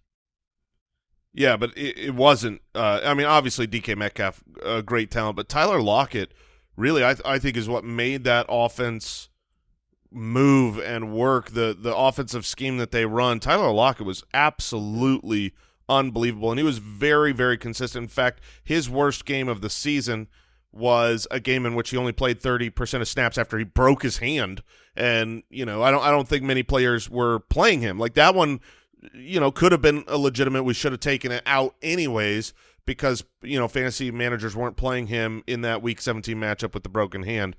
Yeah, but it, it wasn't. Uh, I mean, obviously DK Metcalf, a great talent, but Tyler Lockett, really, I I think is what made that offense move and work. The the offensive scheme that they run. Tyler Lockett was absolutely unbelievable, and he was very very consistent. In fact, his worst game of the season was a game in which he only played 30% of snaps after he broke his hand and you know I don't I don't think many players were playing him like that one you know could have been a legitimate we should have taken it out anyways because you know fantasy managers weren't playing him in that week 17 matchup with the broken hand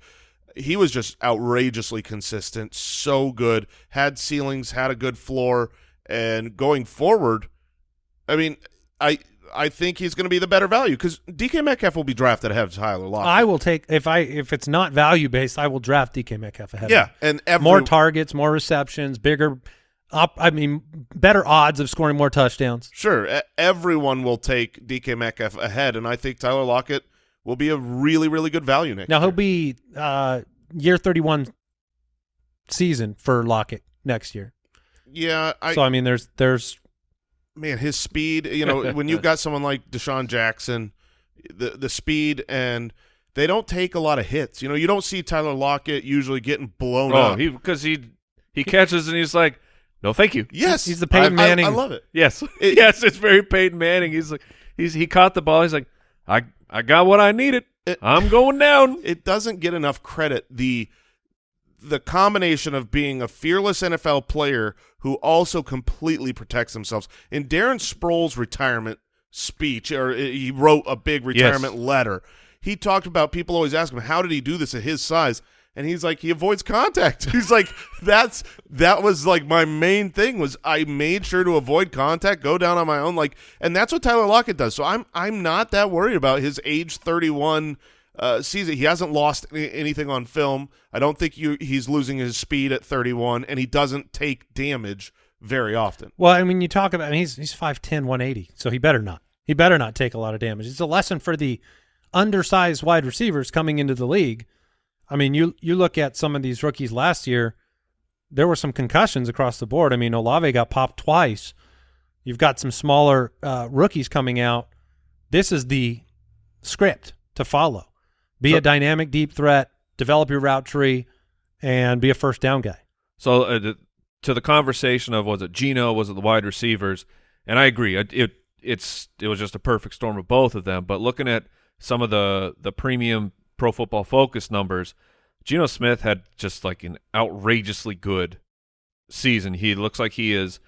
he was just outrageously consistent so good had ceilings had a good floor and going forward I mean I I think he's going to be the better value because DK Metcalf will be drafted ahead of Tyler Lockett. I will take if I if it's not value based, I will draft DK Metcalf ahead. of yeah, and every, more targets, more receptions, bigger. Up, I mean, better odds of scoring more touchdowns. Sure, everyone will take DK Metcalf ahead, and I think Tyler Lockett will be a really, really good value next Now year. he'll be uh, year thirty-one season for Lockett next year. yeah, I, so I mean, there's there's man, his speed. You know, when you've got someone like DeSean Jackson, the the speed and they don't take a lot of hits. You know, you don't see Tyler Lockett usually getting blown Oh, up. he because he he catches and he's like, no, thank you. yes, He's the Peyton I- I- Manning. I, love it. Yes, It- yes, it's very Peyton Manning. He's like, he's he caught the ball. He's like, I I got what I needed. It- I'm going down. It doesn't get enough credit. The the combination of being a fearless NFL player who also completely protects themselves. In Darren Sproles' retirement speech or uh, he wrote a big retirement letter. He talked about people always ask him how did he do this at his size, and he's like he avoids contact. He's like that's that was like my main thing was I made sure to avoid contact, go down on my own, like, and that's what Tyler Lockett does. So I'm I'm not that worried about his age 31 uh, season. He hasn't lost any, anything on film. I don't think you, he's losing his speed at 31, and he doesn't take damage very often. Well, I mean, you talk about I mean, he's he's 5'10", 180, so he better not. He better not take a lot of damage. It's a lesson for the undersized wide receivers coming into the league. I mean, you you look at some of these rookies last year, there were some concussions across the board. I mean, Olave got popped twice. You've got some smaller uh, rookies coming out. This is the script to follow. Be So- a dynamic deep threat, develop your route tree, and be a first down guy. So uh, the, to the conversation of was it Geno, was it the wide receivers, and I agree. It, it it's it was just a perfect storm of both of them. But looking at some of the the premium Pro Football Focus numbers, Geno Smith had just like an outrageously good season. He looks like he is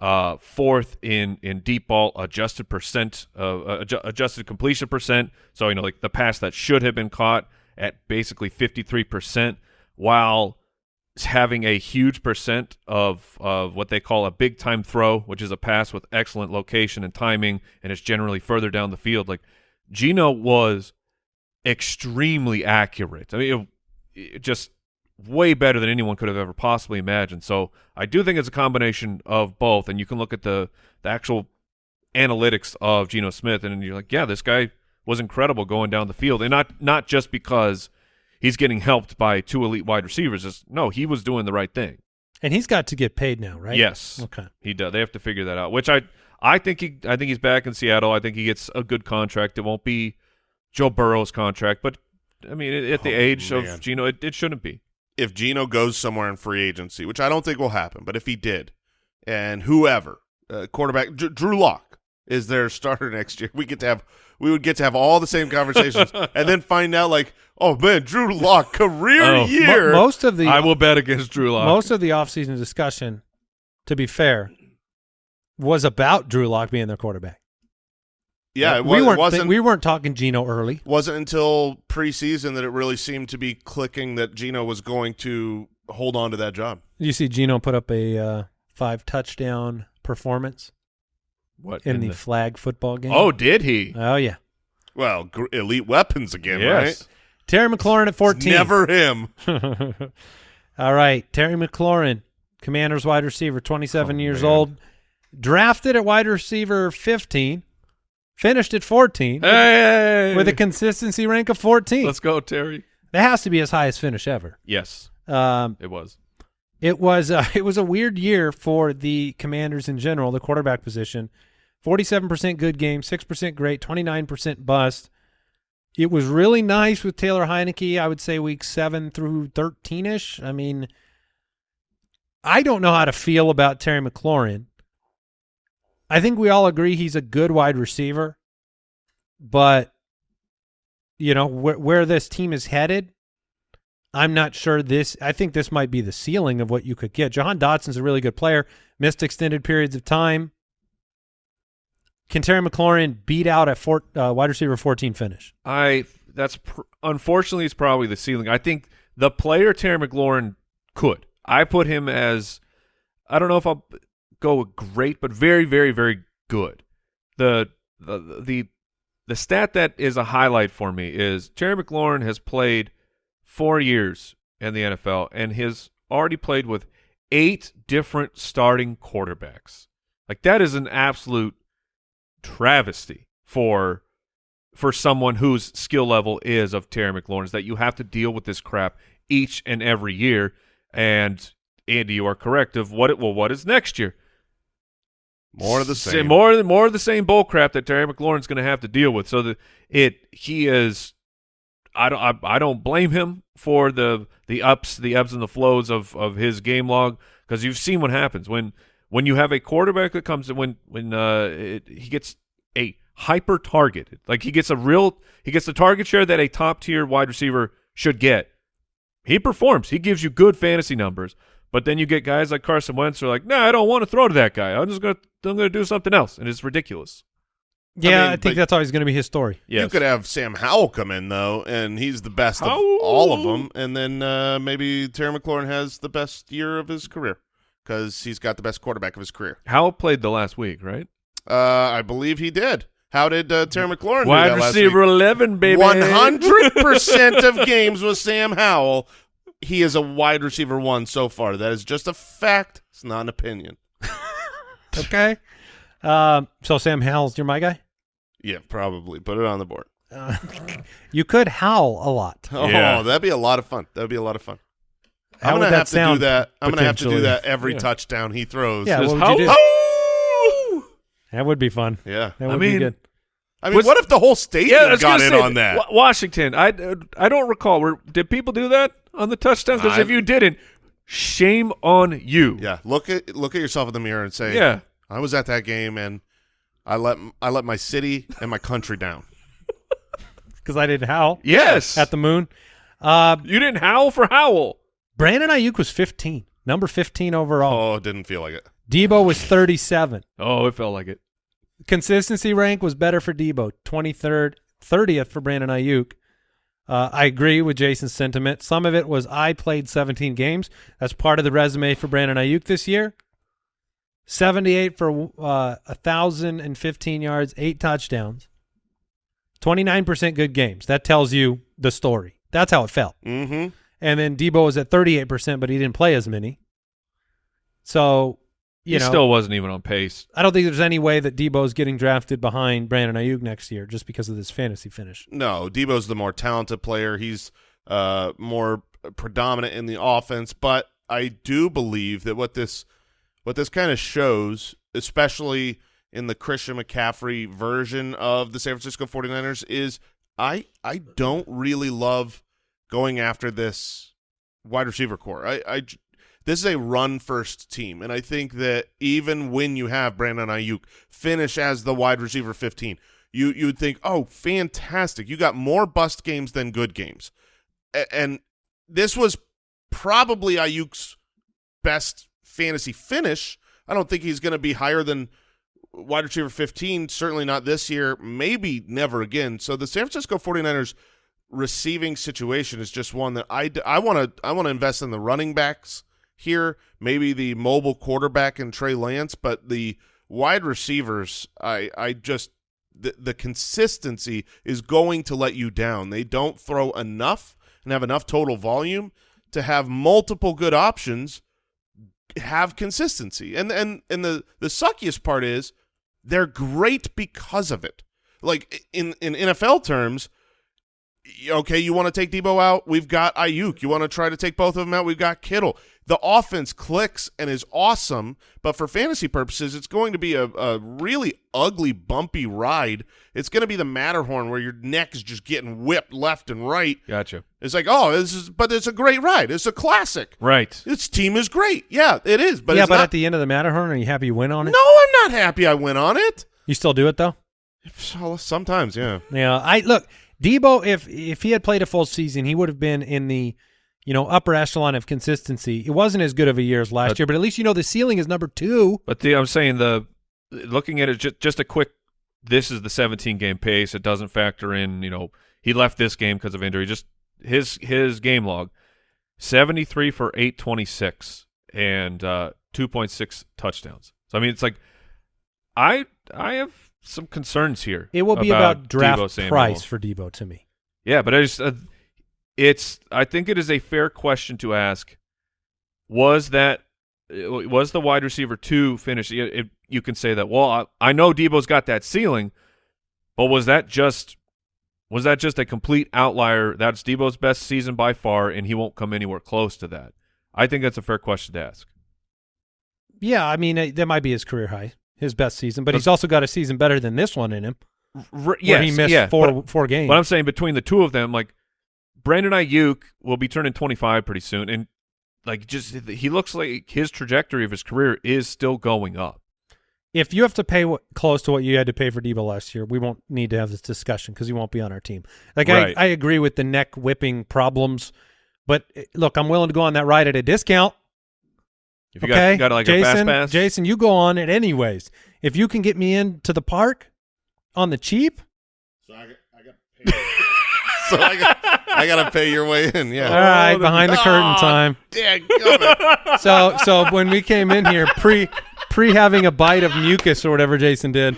uh, fourth in in deep ball adjusted percent, uh, adju- adjusted completion percent. So you know, like the pass that should have been caught at basically fifty three percent, while having a huge percent of of what they call a big time throw, which is a pass with excellent location and timing, and it's generally further down the field. Like Geno was extremely accurate. I mean, it, it just way better than anyone could have ever possibly imagined. So I do think it's a combination of both, and you can look at the the actual analytics of Geno Smith, and you're like, yeah, this guy was incredible going down the field, and not not just because he's getting helped by two elite wide receivers. It's, no, he was doing the right thing. And he's got to get paid now, right? Yes, Okay. he does. They have to figure that out. Which I I think he I think he's back in Seattle. I think he gets a good contract. It won't be Joe Burrow's contract, but I mean, at the Oh, age man. of Geno, it, it shouldn't be. If Geno goes somewhere in free agency, which I don't think will happen, but if he did, and whoever uh, quarterback Dr- Drew Lock is their starter next year, we get to have we would get to have all the same conversations, and then find out like, oh man, Drew Lock career Oh. year. Mo- most of the I will bet against Drew Lock. most of the offseason discussion, to be fair, was about Drew Lock being their quarterback. Yeah, it, we was, weren't wasn't thi- we weren't talking Geno early. wasn't until preseason that it really seemed to be clicking that Geno was going to hold on to that job. You see Geno put up a uh, five touchdown performance what in, the, flag football game. Oh, did he? oh yeah. Well, gr- elite weapons again, yes. right? Terry McLaurin at It's fourteen. never him. All right, Terry McLaurin, Commanders wide receiver, 27 Oh, years man. old, drafted at wide receiver 15, finished at 14 Hey, with a consistency rank of 14. let's go, Terry. that has to be his highest finish ever. Yes, Um, it was. it was uh, it was a weird year for the Commanders in general, the quarterback position. 47% good game, 6% great, 29% bust. It was really nice with Taylor Heinicke, I would say week 7 through 13ish. I mean, I don't know how to feel about Terry McLaurin. I think we all agree he's a good wide receiver, but you know, where where this team is headed, I'm not sure this. I think this might be the ceiling of what you could get. Jahan Dotson's a really good player. Missed extended periods of time. Can Terry McLaurin beat out a four, uh, wide receiver 14 finish? I that's unfortunately it's probably the ceiling. I think the player Terry McLaurin could. I put him as I don't know if I'll go great, but very, very, very good. The the the the stat that is a highlight for me is Terry McLaurin has played four years in the NFL and has already played with eight different starting quarterbacks. Like that is an absolute travesty for for someone whose skill level is of Terry McLaurin's that you have to deal with this crap each and every year. And Andy, you are correct of what it well, what is next year? More of the S- same. More more of the same bull crap that Terry McLaurin's going to have to deal with. So that it he is I don't I, I don't blame him for the the ups, the ebbs and the flows of of his game log because you've seen what happens when when you have a quarterback that comes in when when uh it, he gets a hyper targeted like he gets a real he gets the target share that a top tier wide receiver should get. He performs. He gives you good fantasy numbers. But then you get guys like Carson Wentz who are like, "No, nah, I don't want to throw to that guy. I'm just gonna I'm gonna do something else," and it's ridiculous. Yeah, I, mean, think that's always going to be his story. Yes. You could have Sam Howell come in though, and he's the best of all of them. And then uh, maybe Terry McLaurin has the best year of his career because he's got the best quarterback of his career. Howell played the last week, right? Uh, I believe he did. How did uh, Terry McLaurin do Wide that last receiver week? 11, baby. One hundred percent of games with Sam Howell. He is a wide receiver one so far. That is just a fact. It's not an opinion. Okay. um, so Sam Howell's you're my guy. Yeah, probably. Put it on the board. Uh, you could howl a lot. Oh, Yeah. that'd be a lot of fun. That'd be a lot of fun. How I'm gonna have to do that. I'm gonna have to do that every Yeah. touchdown he throws. Yeah, Just what would you do? Howl. That would be fun. Yeah. That I would be good. I mean, Was- what if the whole stadium Yeah, got in say, on that? Wa- Washington. I, I don't recall. Were, did people do that on the touchdown? Because if you didn't, shame on you. Yeah, look at look at yourself in the mirror and say, Yeah. I was at that game and I let I let my city and my country down." Because I didn't howl Yes. at the moon. Uh, you didn't howl for howl. Brandon Aiyuk was 15, number 15 overall. Oh, didn't feel like it. Deebo was 37. Oh, it felt like it. Consistency rank was better for Deebo, 23rd, 30th for Brandon Aiyuk. Uh, I agree with Jason's sentiment. Some of it was I played 17 games. That's part of the resume for Brandon Aiyuk this year. 78 for uh, 1,015 yards, eight touchdowns. 29% good games. That tells you the story. That's how it felt. Mm-hmm. And then Deebo was at 38%, but he didn't play as many. So, you he know, still wasn't even on pace. I don't think there's any way that Deebo's getting drafted behind Brandon Aiyuk next year just because of this fantasy finish. No, Deebo's the more talented player. He's uh, more predominant in the offense, but I do believe that what this what this kind of shows, especially in the Christian McCaffrey version of the San Francisco 49ers is I I don't really love going after this wide receiver core. I, I j- this is a run first team, and I think that even when you have Brandon Aiyuk finish as the wide receiver 15, you you would think, oh, fantastic, you got more bust games than good games, A- and this was probably Aiyuk's best fantasy finish. I don't think he's going to be higher than wide receiver 15, certainly not this year, maybe never again. So the San Francisco 49ers receiving situation is just one that I, I want to I want to invest in the running backs here, maybe the mobile quarterback and Trey Lance, but the wide receivers, I I just the, the consistency is going to let you down. They don't throw enough and have enough total volume to have multiple good options have consistency. And and and the the suckiest part is they're great because of it. Like in in NFL terms, okay, you want to take Deebo out, we've got Aiyuk. You want to try to take both of them out, we've got Kittle. The offense clicks and is awesome, but for fantasy purposes, it's going to be a, a really ugly, bumpy ride. It's going to be the Matterhorn where your neck is just getting whipped left and right. Gotcha. It's like, oh, this is, but it's a great ride. It's a classic. Right. This team is great. Yeah, it is. But yeah, it's but not, at the end of the Matterhorn, are you happy you went on it? no, I'm not happy I went on it. You still do it though? Sometimes, yeah. Yeah, I look Deebo. If if he had played a full season, he would have been in the you know upper echelon of consistency. It wasn't as good of a year as last But- year, but at least you know the ceiling is number two. But the, I'm saying the looking at it just, just a quick. This is the 17 game pace. It doesn't factor in. You know, he left this game because of injury. Just his his game log, 73 for 826 and uh, 2.6 touchdowns. So I mean, it's like I I have some concerns here. It will be about, draft Deebo price for Deebo to me. Yeah, but I just uh, it's I think it is a fair question to ask. Was that uh, was the wide receiver two finish? It, it, you can say that. Well, I, I know Deebo's got that ceiling, but was that just was that just a complete outlier? That's Deebo's best season by far, and he won't come anywhere close to that. I think that's a fair question to ask. Yeah, I mean that might be his career high, his best season, but But- he's also got a season better than this one in him, R- where yes, he missed yeah, four but- four games. But I'm saying between the two of them, like Brandon Aiyuk will be turning 25 pretty soon, and like just he looks like his trajectory of his career is still going up. if you have to pay what, close to what you had to pay for Deebo last year, we won't need to have this discussion because he won't be on our team. Like Right. I, I agree with the neck whipping problems, but uh, look, I'm willing to go on that ride at a discount. If you okay, got, got like Jason, a fast pass, Jason, you go on it anyways. If you can get me into the park, on the cheap. So I got, I got pay. so I got, I got to pay your way in. All Yeah. right, behind the curtain Oh, time. Dadgummit. So so when we came in here pre pre having a bite of mucus or whatever Jason did,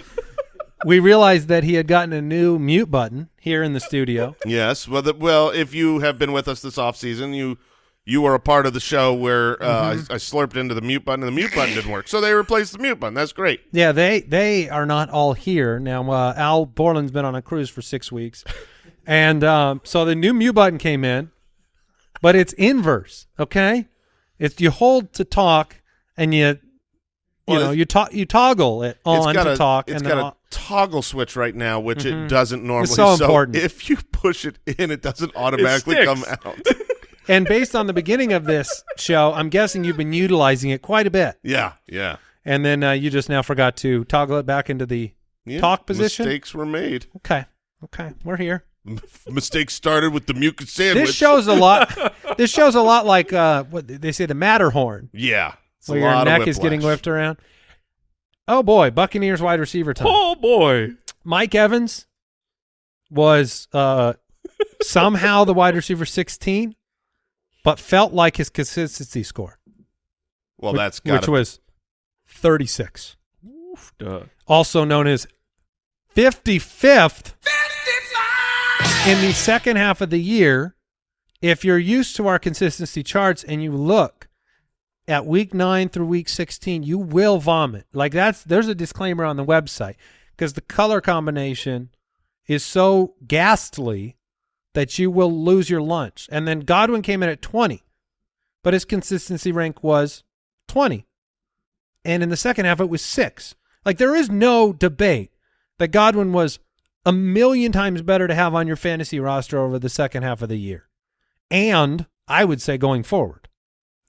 we realized that he had gotten a new mute button here in the studio. yes. Well, the, well, if you have been with us this off season, you you were a part of the show where uh, Mm-hmm. I, I slurped into the mute button and the mute button didn't work. So they replaced the mute button. That's great. Yeah, they they are not all here now. Uh, Al Borland's been on a cruise for six weeks, and um, so the new mute button came in, but it's inverse. Okay, it's you hold to talk and you. You Well, know, you to- you toggle it on to a talk, it's and got then a toggle switch right now, which it doesn't normally. It's so important. if you push it in, it doesn't automatically come out. And based on the beginning of this show, I'm guessing you've been utilizing it quite a bit. yeah, yeah. And then uh, you just now forgot to toggle it back into the Yeah, talk position. Mistakes were made. Okay. Okay. We're here. Mistakes started with the mucus sandwich. This shows a lot. this shows a lot like uh, what they say the Matterhorn, yeah, it's a where your lot of neck is getting whipped around. Oh boy, Buccaneers wide receiver time. Oh boy. Mike Evans was uh, somehow the wide receiver 16, but felt like his consistency score, Well, which, that's got which was 36. Also known as 55th in the second half of the year. If you're used to our consistency charts and you look at week 9 through week 16, you will vomit. Like that's there's a disclaimer on the website because the color combination is so ghastly that you will lose your lunch. And then Godwin came in at 20, but his consistency rank was 20 and in the second half it was six. Like there is no debate that Godwin was a million times better to have on your fantasy roster over the second half of the year, and I would say going forward.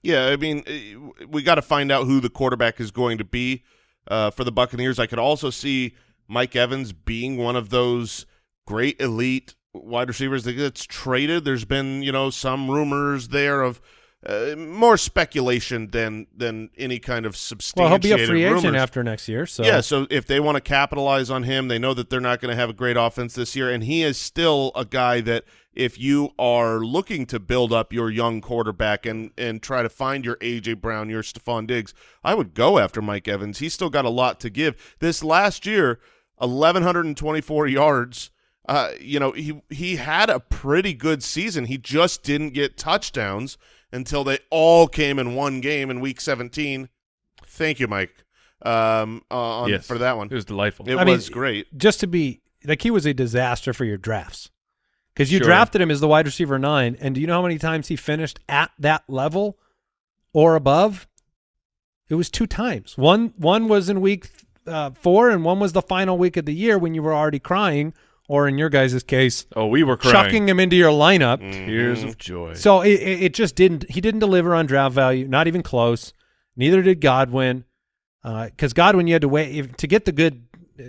Yeah, I mean, eh, we got to find out who the quarterback is going to be uh, for the Buccaneers. I could also see Mike Evans being one of those great elite wide receivers that gets traded. There's been, you know, some rumors there of uh, more speculation than than any kind of Well, he'll be a free agent after next year, so Yeah, so if they want to capitalize on him, they know that they're not going to have a great offense this year, and he is still a guy that if you are looking to build up your young quarterback and and try to find your AJ Brown, your Stefon Diggs, I would go after Mike Evans. He's still got a lot to give. This last year, eleven hundred and twenty four yards. Uh, you know, he he had a pretty good season. He just didn't get touchdowns until they all came in one game in week 17. Thank you, Mike, um, uh, on, Yes. for that one. It was delightful. It I mean, was great. just to be like he was a disaster for your drafts because you Sure. drafted him as the wide receiver nine, and do you know how many times he finished at that level or above? It was two times. One one was in week uh, four, and one was the final week of the year when you were already crying, or in your guys' case, oh, we were crying. chucking him into your lineup. Mm-hmm. Tears of joy. So it, it it just didn't. He didn't deliver on draft value, not even close. Neither did Godwin, uh, because Godwin you had to wait if, to get the good,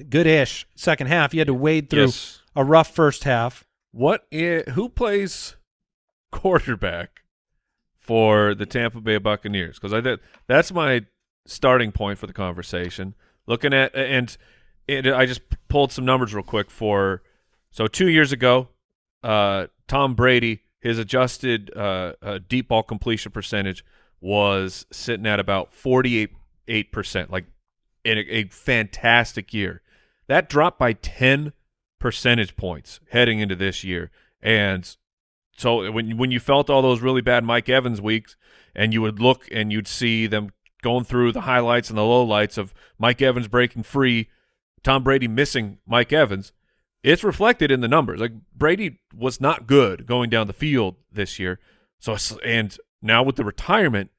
good-ish second half. You had to wade through Yes. a rough first half. What? who plays quarterback for the Tampa Bay Buccaneers? Because I that that's my starting point for the conversation. Looking at and, and I just pulled some numbers real quick for so two years ago, uh, Tom Brady his adjusted uh, uh, deep ball completion percentage was sitting at about forty eight percent, like in a, a fantastic year. That dropped by ten percentage points heading into this year. And so when when you felt all those really bad Mike Evans weeks, and you would look and you'd see them going through the highlights and the lowlights of Mike Evans breaking free, Tom Brady missing Mike Evans, it's reflected in the numbers. Like Brady was not good going down the field this year. So and now with the retirement,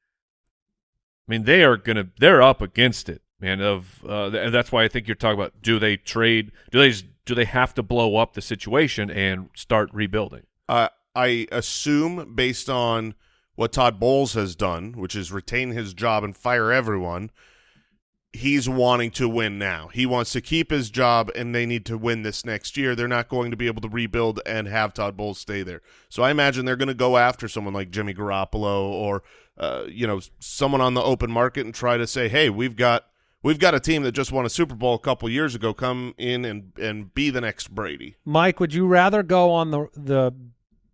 I mean they are gonna they're up against it, man. Of uh, that's why I think you're talking about do they trade? Do they do they have to blow up the situation and start rebuilding? Uh, I assume, based on what Todd Bowles has done, which is retain his job and fire everyone, he's wanting to win now. He wants to keep his job, and they need to win this next year. They're not going to be able to rebuild and have Todd Bowles stay there. So I imagine they're going to go after someone like Jimmy Garoppolo or uh, you know someone on the open market and try to say, hey, we've got we've got a team that just won a Super Bowl a couple years ago come in and and be the next Brady. Mike, would you rather go on the the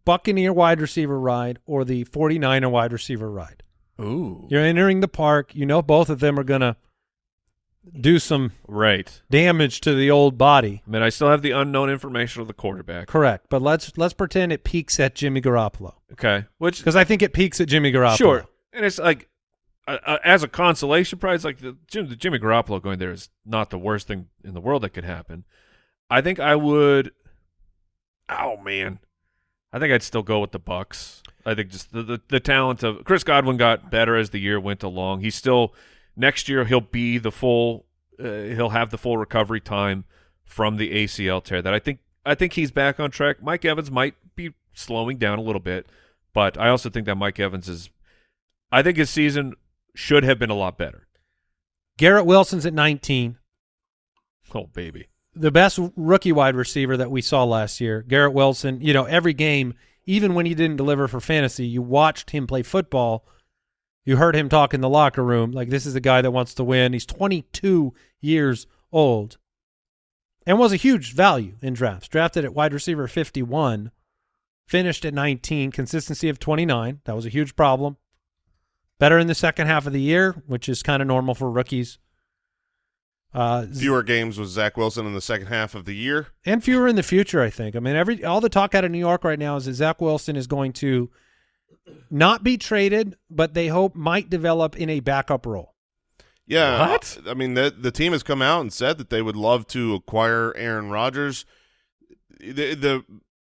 Buccaneer wide receiver ride or the 49er wide receiver ride? Ooh. You're entering the park. You know both of them are going to do some Right. damage to the old body. I mean, I still have the unknown information of the quarterback. Correct. But let's let's pretend it peaks at Jimmy Garoppolo Okay. Which because I think it peaks at Jimmy Garoppolo. Sure, and it's like uh, uh, as a consolation prize, like the, Jim, the Jimmy Garoppolo going there is not the worst thing in the world that could happen. I think I would. Oh man, I think I'd still go with the Bucks. I think just the, the the talent of Chris Godwin got better as the year went along. He's still next year he'll be the full. Uh, he'll have the full recovery time from the ACL tear. That I think I think he's back on track. Mike Evans might be slowing down a little bit, but I also think that Mike Evans is. I think his season should have been a lot better. Garrett Wilson's at 19. Oh baby. the best rookie wide receiver that we saw last year, Garrett Wilson. You know, every game, even when he didn't deliver for fantasy, you watched him play football. You heard him talk in the locker room like this is a guy that wants to win. He's 22 years old and was a huge value in drafts. Drafted at wide receiver 51, finished at 19, consistency of 29. That was a huge problem. Better in the second half of the year, which is kind of normal for rookies. Uh, Fewer games with Zach Wilson in the second half of the year. and fewer in the future. I think. I mean, every all the talk out of New York right now is that Zach Wilson is going to not be traded, but they hope might develop in a backup role. Yeah, What? I mean, the the team has come out and said that they would love to acquire Aaron Rodgers. The the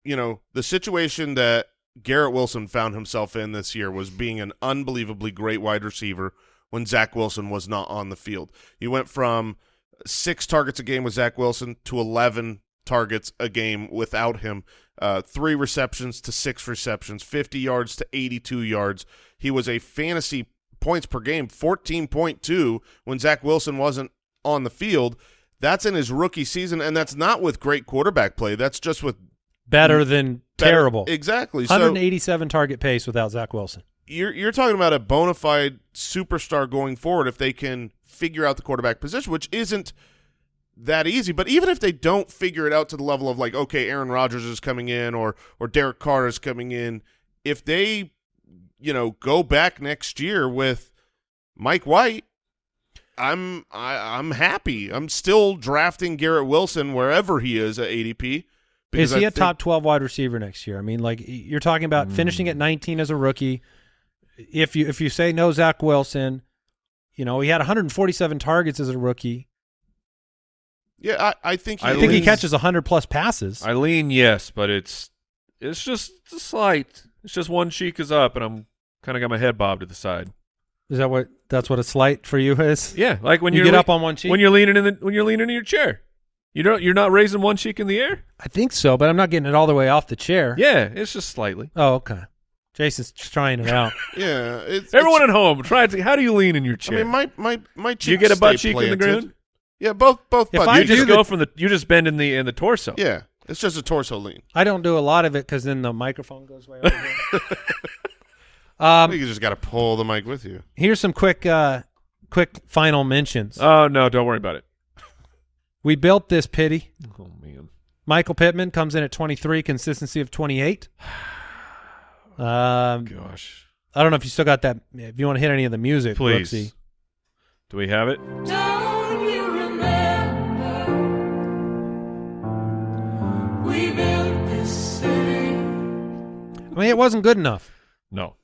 you know the situation that Garrett Wilson found himself in this year was being an unbelievably great wide receiver when Zach Wilson was not on the field. You went from six targets a game with Zach Wilson to eleven targets a game without him. Uh, three receptions to six receptions, 50 yards to 82 yards. He was a fantasy points per game, 14.2 when Zach Wilson wasn't on the field. That's in his rookie season, and that's not with great quarterback play. That's just with Better than better- terrible. Exactly. So 187 target pace without Zach Wilson. you're you're talking about a bona fide superstar going forward if they can figure out the quarterback position, which isn't that easy. But even if they don't figure it out to the level of like, okay, Aaron Rodgers is coming in or or Derek Carr is coming in, if they you know go back next year with Mike White, I'm I, I'm happy. I'm still drafting Garrett Wilson wherever he is at ADP. Is he I a top 12 wide receiver next year? I mean, like you're talking about finishing at 19 as a rookie. If you if you say no Zach Wilson, you know, he had 147 targets as a rookie. Yeah, I, I think he I I think he is- catches 100 plus passes. I lean yes, but it's it's just a slight. It's just one cheek is up, and I'm kind of got my head bobbed to the side. Is that what that's what a slight for you is? Yeah, like when You you get up on one cheek? when you're leaning in the when you're leaning in your chair. You don't you're not raising one cheek in the air. I think so, but I'm not getting it all the way off the chair. Yeah, it's just slightly. Oh, okay. Jason's trying it out. Yeah, it's, Everyone it's- at home, try it. How do you lean in your I chair? mean, my my my do you get a butt stay cheek in the planted. ground? Yeah, both both If butt I You just do go the- from the you just bend in the in the torso. Yeah, it's just a torso lean. I don't do a lot of it because then the microphone goes way over. um, you just got to pull the mic with you. here's some quick, uh, quick final mentions. Oh no, don't worry about it. we built this pity. Oh man. Michael Pittman comes in at 23, consistency of 28. Um, Gosh. I don't know if you still got that. If you want to hit any of the music, Please. Brooksy. Do we have it? Don't we built this city? I mean, it wasn't good enough. No.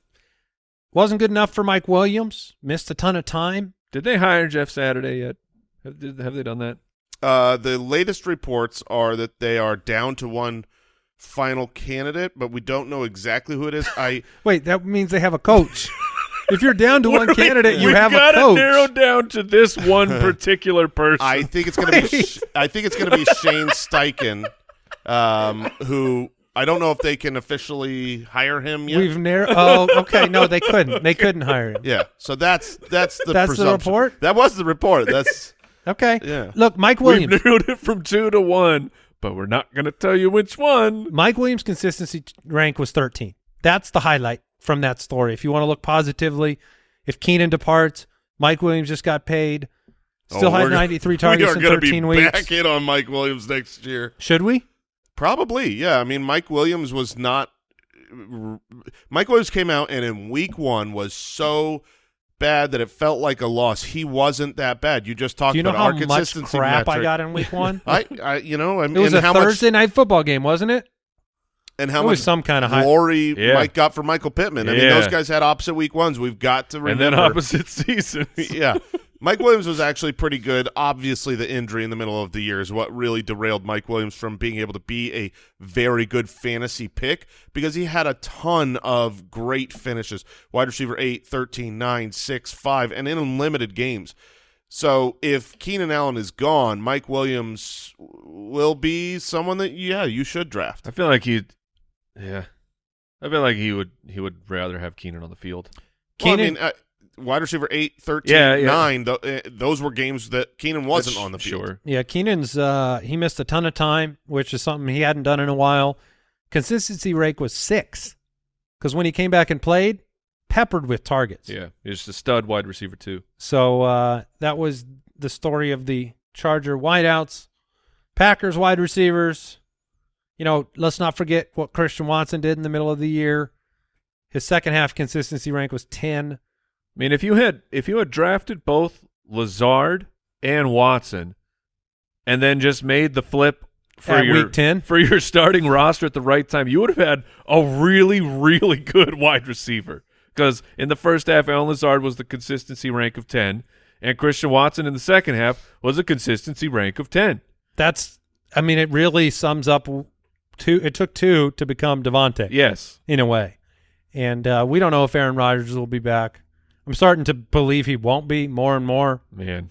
Wasn't good enough for Mike Williams. Missed a ton of time. Did they hire Jeff Saturday yet? Have, did, have they done that? Uh, the latest reports are that they are down to one final candidate, but we don't know exactly who it is. I Wait, that means they have a coach. if you're down to one candidate, you we've have a got coach. to narrow down to this one particular person. I think it's gonna be Sh- I think it's gonna be Shane Steichen, um, who I don't know if they can officially hire him yet. We've narrowed. Oh, okay. No, they couldn't. They couldn't hire him. yeah, so that's that's the That's the report? That was the report. That's Okay. Yeah. Look, Mike Williams. We've Williams. narrowed it from two to one, but we're not going to tell you which one. Mike Williams' consistency rank was 13. That's the highlight from that story. If you want to look positively, if Keenan departs, Mike Williams just got paid. Still Oh, had we're gonna- 93 targets we are in gonna 13 be weeks. Back in on Mike Williams next year. Should we? Probably, yeah. I mean, Mike Williams was not. Mike Williams came out and in week one was so bad that it felt like a loss. He wasn't that bad. You just talked Do you know about how our much consistency crap I metric. got in week one? I, I, you know, I mean, It was a Thursday much night football game, wasn't it? And how much some kind of high. glory Yeah. Mike got for Michael Pittman. I mean, those guys had opposite week ones. We've got to and remember. then opposite seasons. yeah. Mike Williams was actually pretty good. Obviously, the injury in the middle of the year is what really derailed Mike Williams from being able to be a very good fantasy pick because he had a ton of great finishes. Wide receiver 8, 13, 9, 6, 5, and in limited games. So if Keenan Allen is gone, Mike Williams will be someone that, yeah, you should draft. I feel like he, yeah, I feel like he would he would rather have Keenan on the field. Well, I Keenan- mean, uh, wide receiver 8, 13, Yeah, yeah. 9, th- uh, those were games that Keenan wasn't on the field. Sure. Yeah, Keenan's uh, he missed a ton of time, which is something he hadn't done in a while. Consistency rate was six because when he came back and played, peppered with targets. Yeah, he's a stud wide receiver too. So uh, that was the story of the Charger wideouts, Packers wide receivers. You know, let's not forget what Christian Watson did in the middle of the year. His second half consistency rank was ten. I mean, if you had if you had drafted both Lazard and Watson, and then just made the flip for At your week 10? for your starting roster at the right time, you would have had a really really good wide receiver. Because in the first half, Allen Lazard was the consistency rank of ten, and Christian Watson in the second half was a consistency rank of ten. That's, I mean, it really sums up two. It took two to become Davante. Yes, in a way. And uh, we don't know if Aaron Rodgers will be back. I'm starting to believe he won't be more and more. man.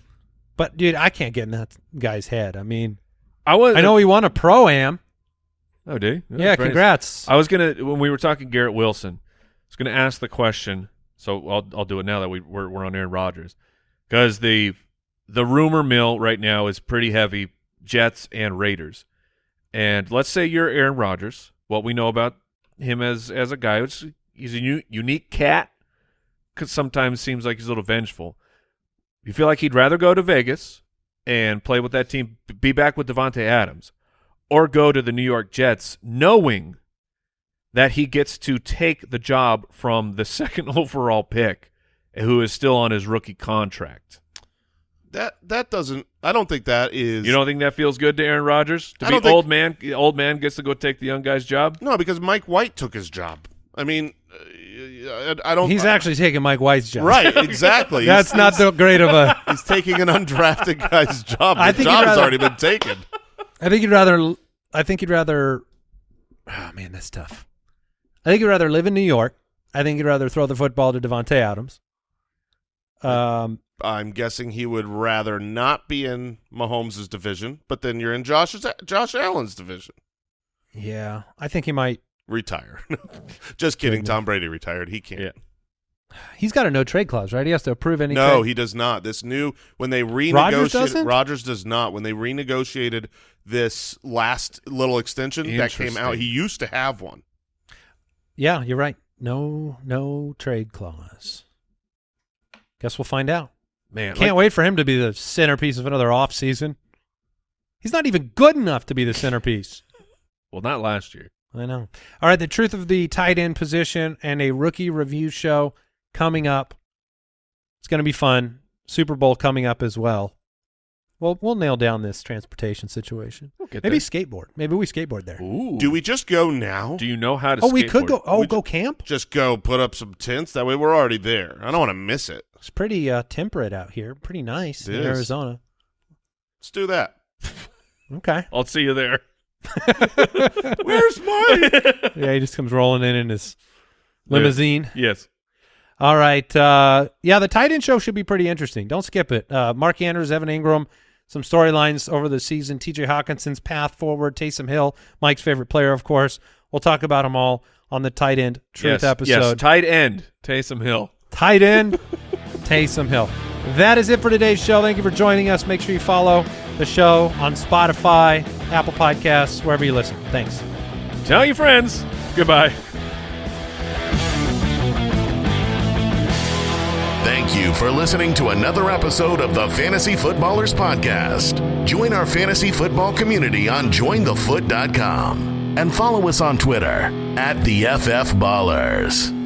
But dude, I can't get in that guy's head. I mean, I was. I know he won a pro am. Oh, did he? Yeah, congrats. I was gonna when we were talking Garrett Wilson, I was gonna ask the question. So I'll I'll do it now that we we're, we're on Aaron Rodgers, because the the rumor mill right now is pretty heavy Jets and Raiders, and let's say you're Aaron Rodgers. What we know about him as as a guy, he's a u- unique cat, because sometimes seems like he's a little vengeful. You feel like he'd rather go to Vegas and play with that team, be back with Davante Adams, or go to the New York Jets, knowing that he gets to take the job from the second overall pick, who is still on his rookie contract. That that doesn't. I don't think that is. You don't think that feels good to Aaron Rodgers to I be think- old man? Old man gets to go take the young guy's job. No, because Mike White took his job. I mean, uh, I, I don't. He's actually taking Mike White's job. right. Exactly. That's He's- not the great of a. He's taking an undrafted guy's job. The I think he'd job's rather- already been taken. I think you'd rather. I think you'd rather. Oh man, that's tough. I think you'd rather live in New York. I think you'd rather throw the football to Davante Adams. Um, I'm guessing he would rather not be in Mahomes' division, but then you're in Josh's Josh Allen's division. yeah, I think he might. Retire. Just kidding. Tom Brady retired. He can't. Yeah. He's got a no trade clause, right? He has to approve any. No, he does not. This new when they renegotiated Rodgers, doesn't? Rodgers does not. When they renegotiated this last little extension that came out, he used to have one. Yeah, you're right. No, no trade clause. Guess we'll find out. Man, Can't like- wait for him to be the centerpiece of another off season. He's not even good enough to be the centerpiece. Well, not last year. I know. All right, the truth of the tight end position and a rookie review show coming up. It's going to be fun. Super Bowl coming up as well. Well, we'll nail down this transportation situation. get Maybe there. skateboard. Maybe we skateboard there. Ooh. Do we just go now? Do you know how to? Oh, we could go. Oh, We go camp. just go put up some tents. That way we're already there. I don't want to miss it. It's pretty uh, temperate out here. Pretty nice It in is. Arizona. Let's do that. Okay. I'll see you there. Where's my? yeah, he just comes rolling in in his limousine. Yes. All right. Uh, yeah, the tight end show should be pretty interesting. Don't skip it. Uh, Mark Andrews, Evan Engram, some storylines over the season. TJ Hockenson's path forward. Taysom Hill, Mike's favorite player, of course. We'll talk about them all on the tight end truth yes. episode. Yes. Tight end. Taysom Hill. tight end, Taysom Hill. That is it for today's show. Thank you for joining us. Make sure you follow the show on Spotify, Apple Podcasts, wherever you listen. Thanks. Tell your friends. Goodbye. Thank you for listening to another episode of the Fantasy Footballers Podcast. Join our fantasy football community on jointhefoot.com and follow us on Twitter at the FF Ballers.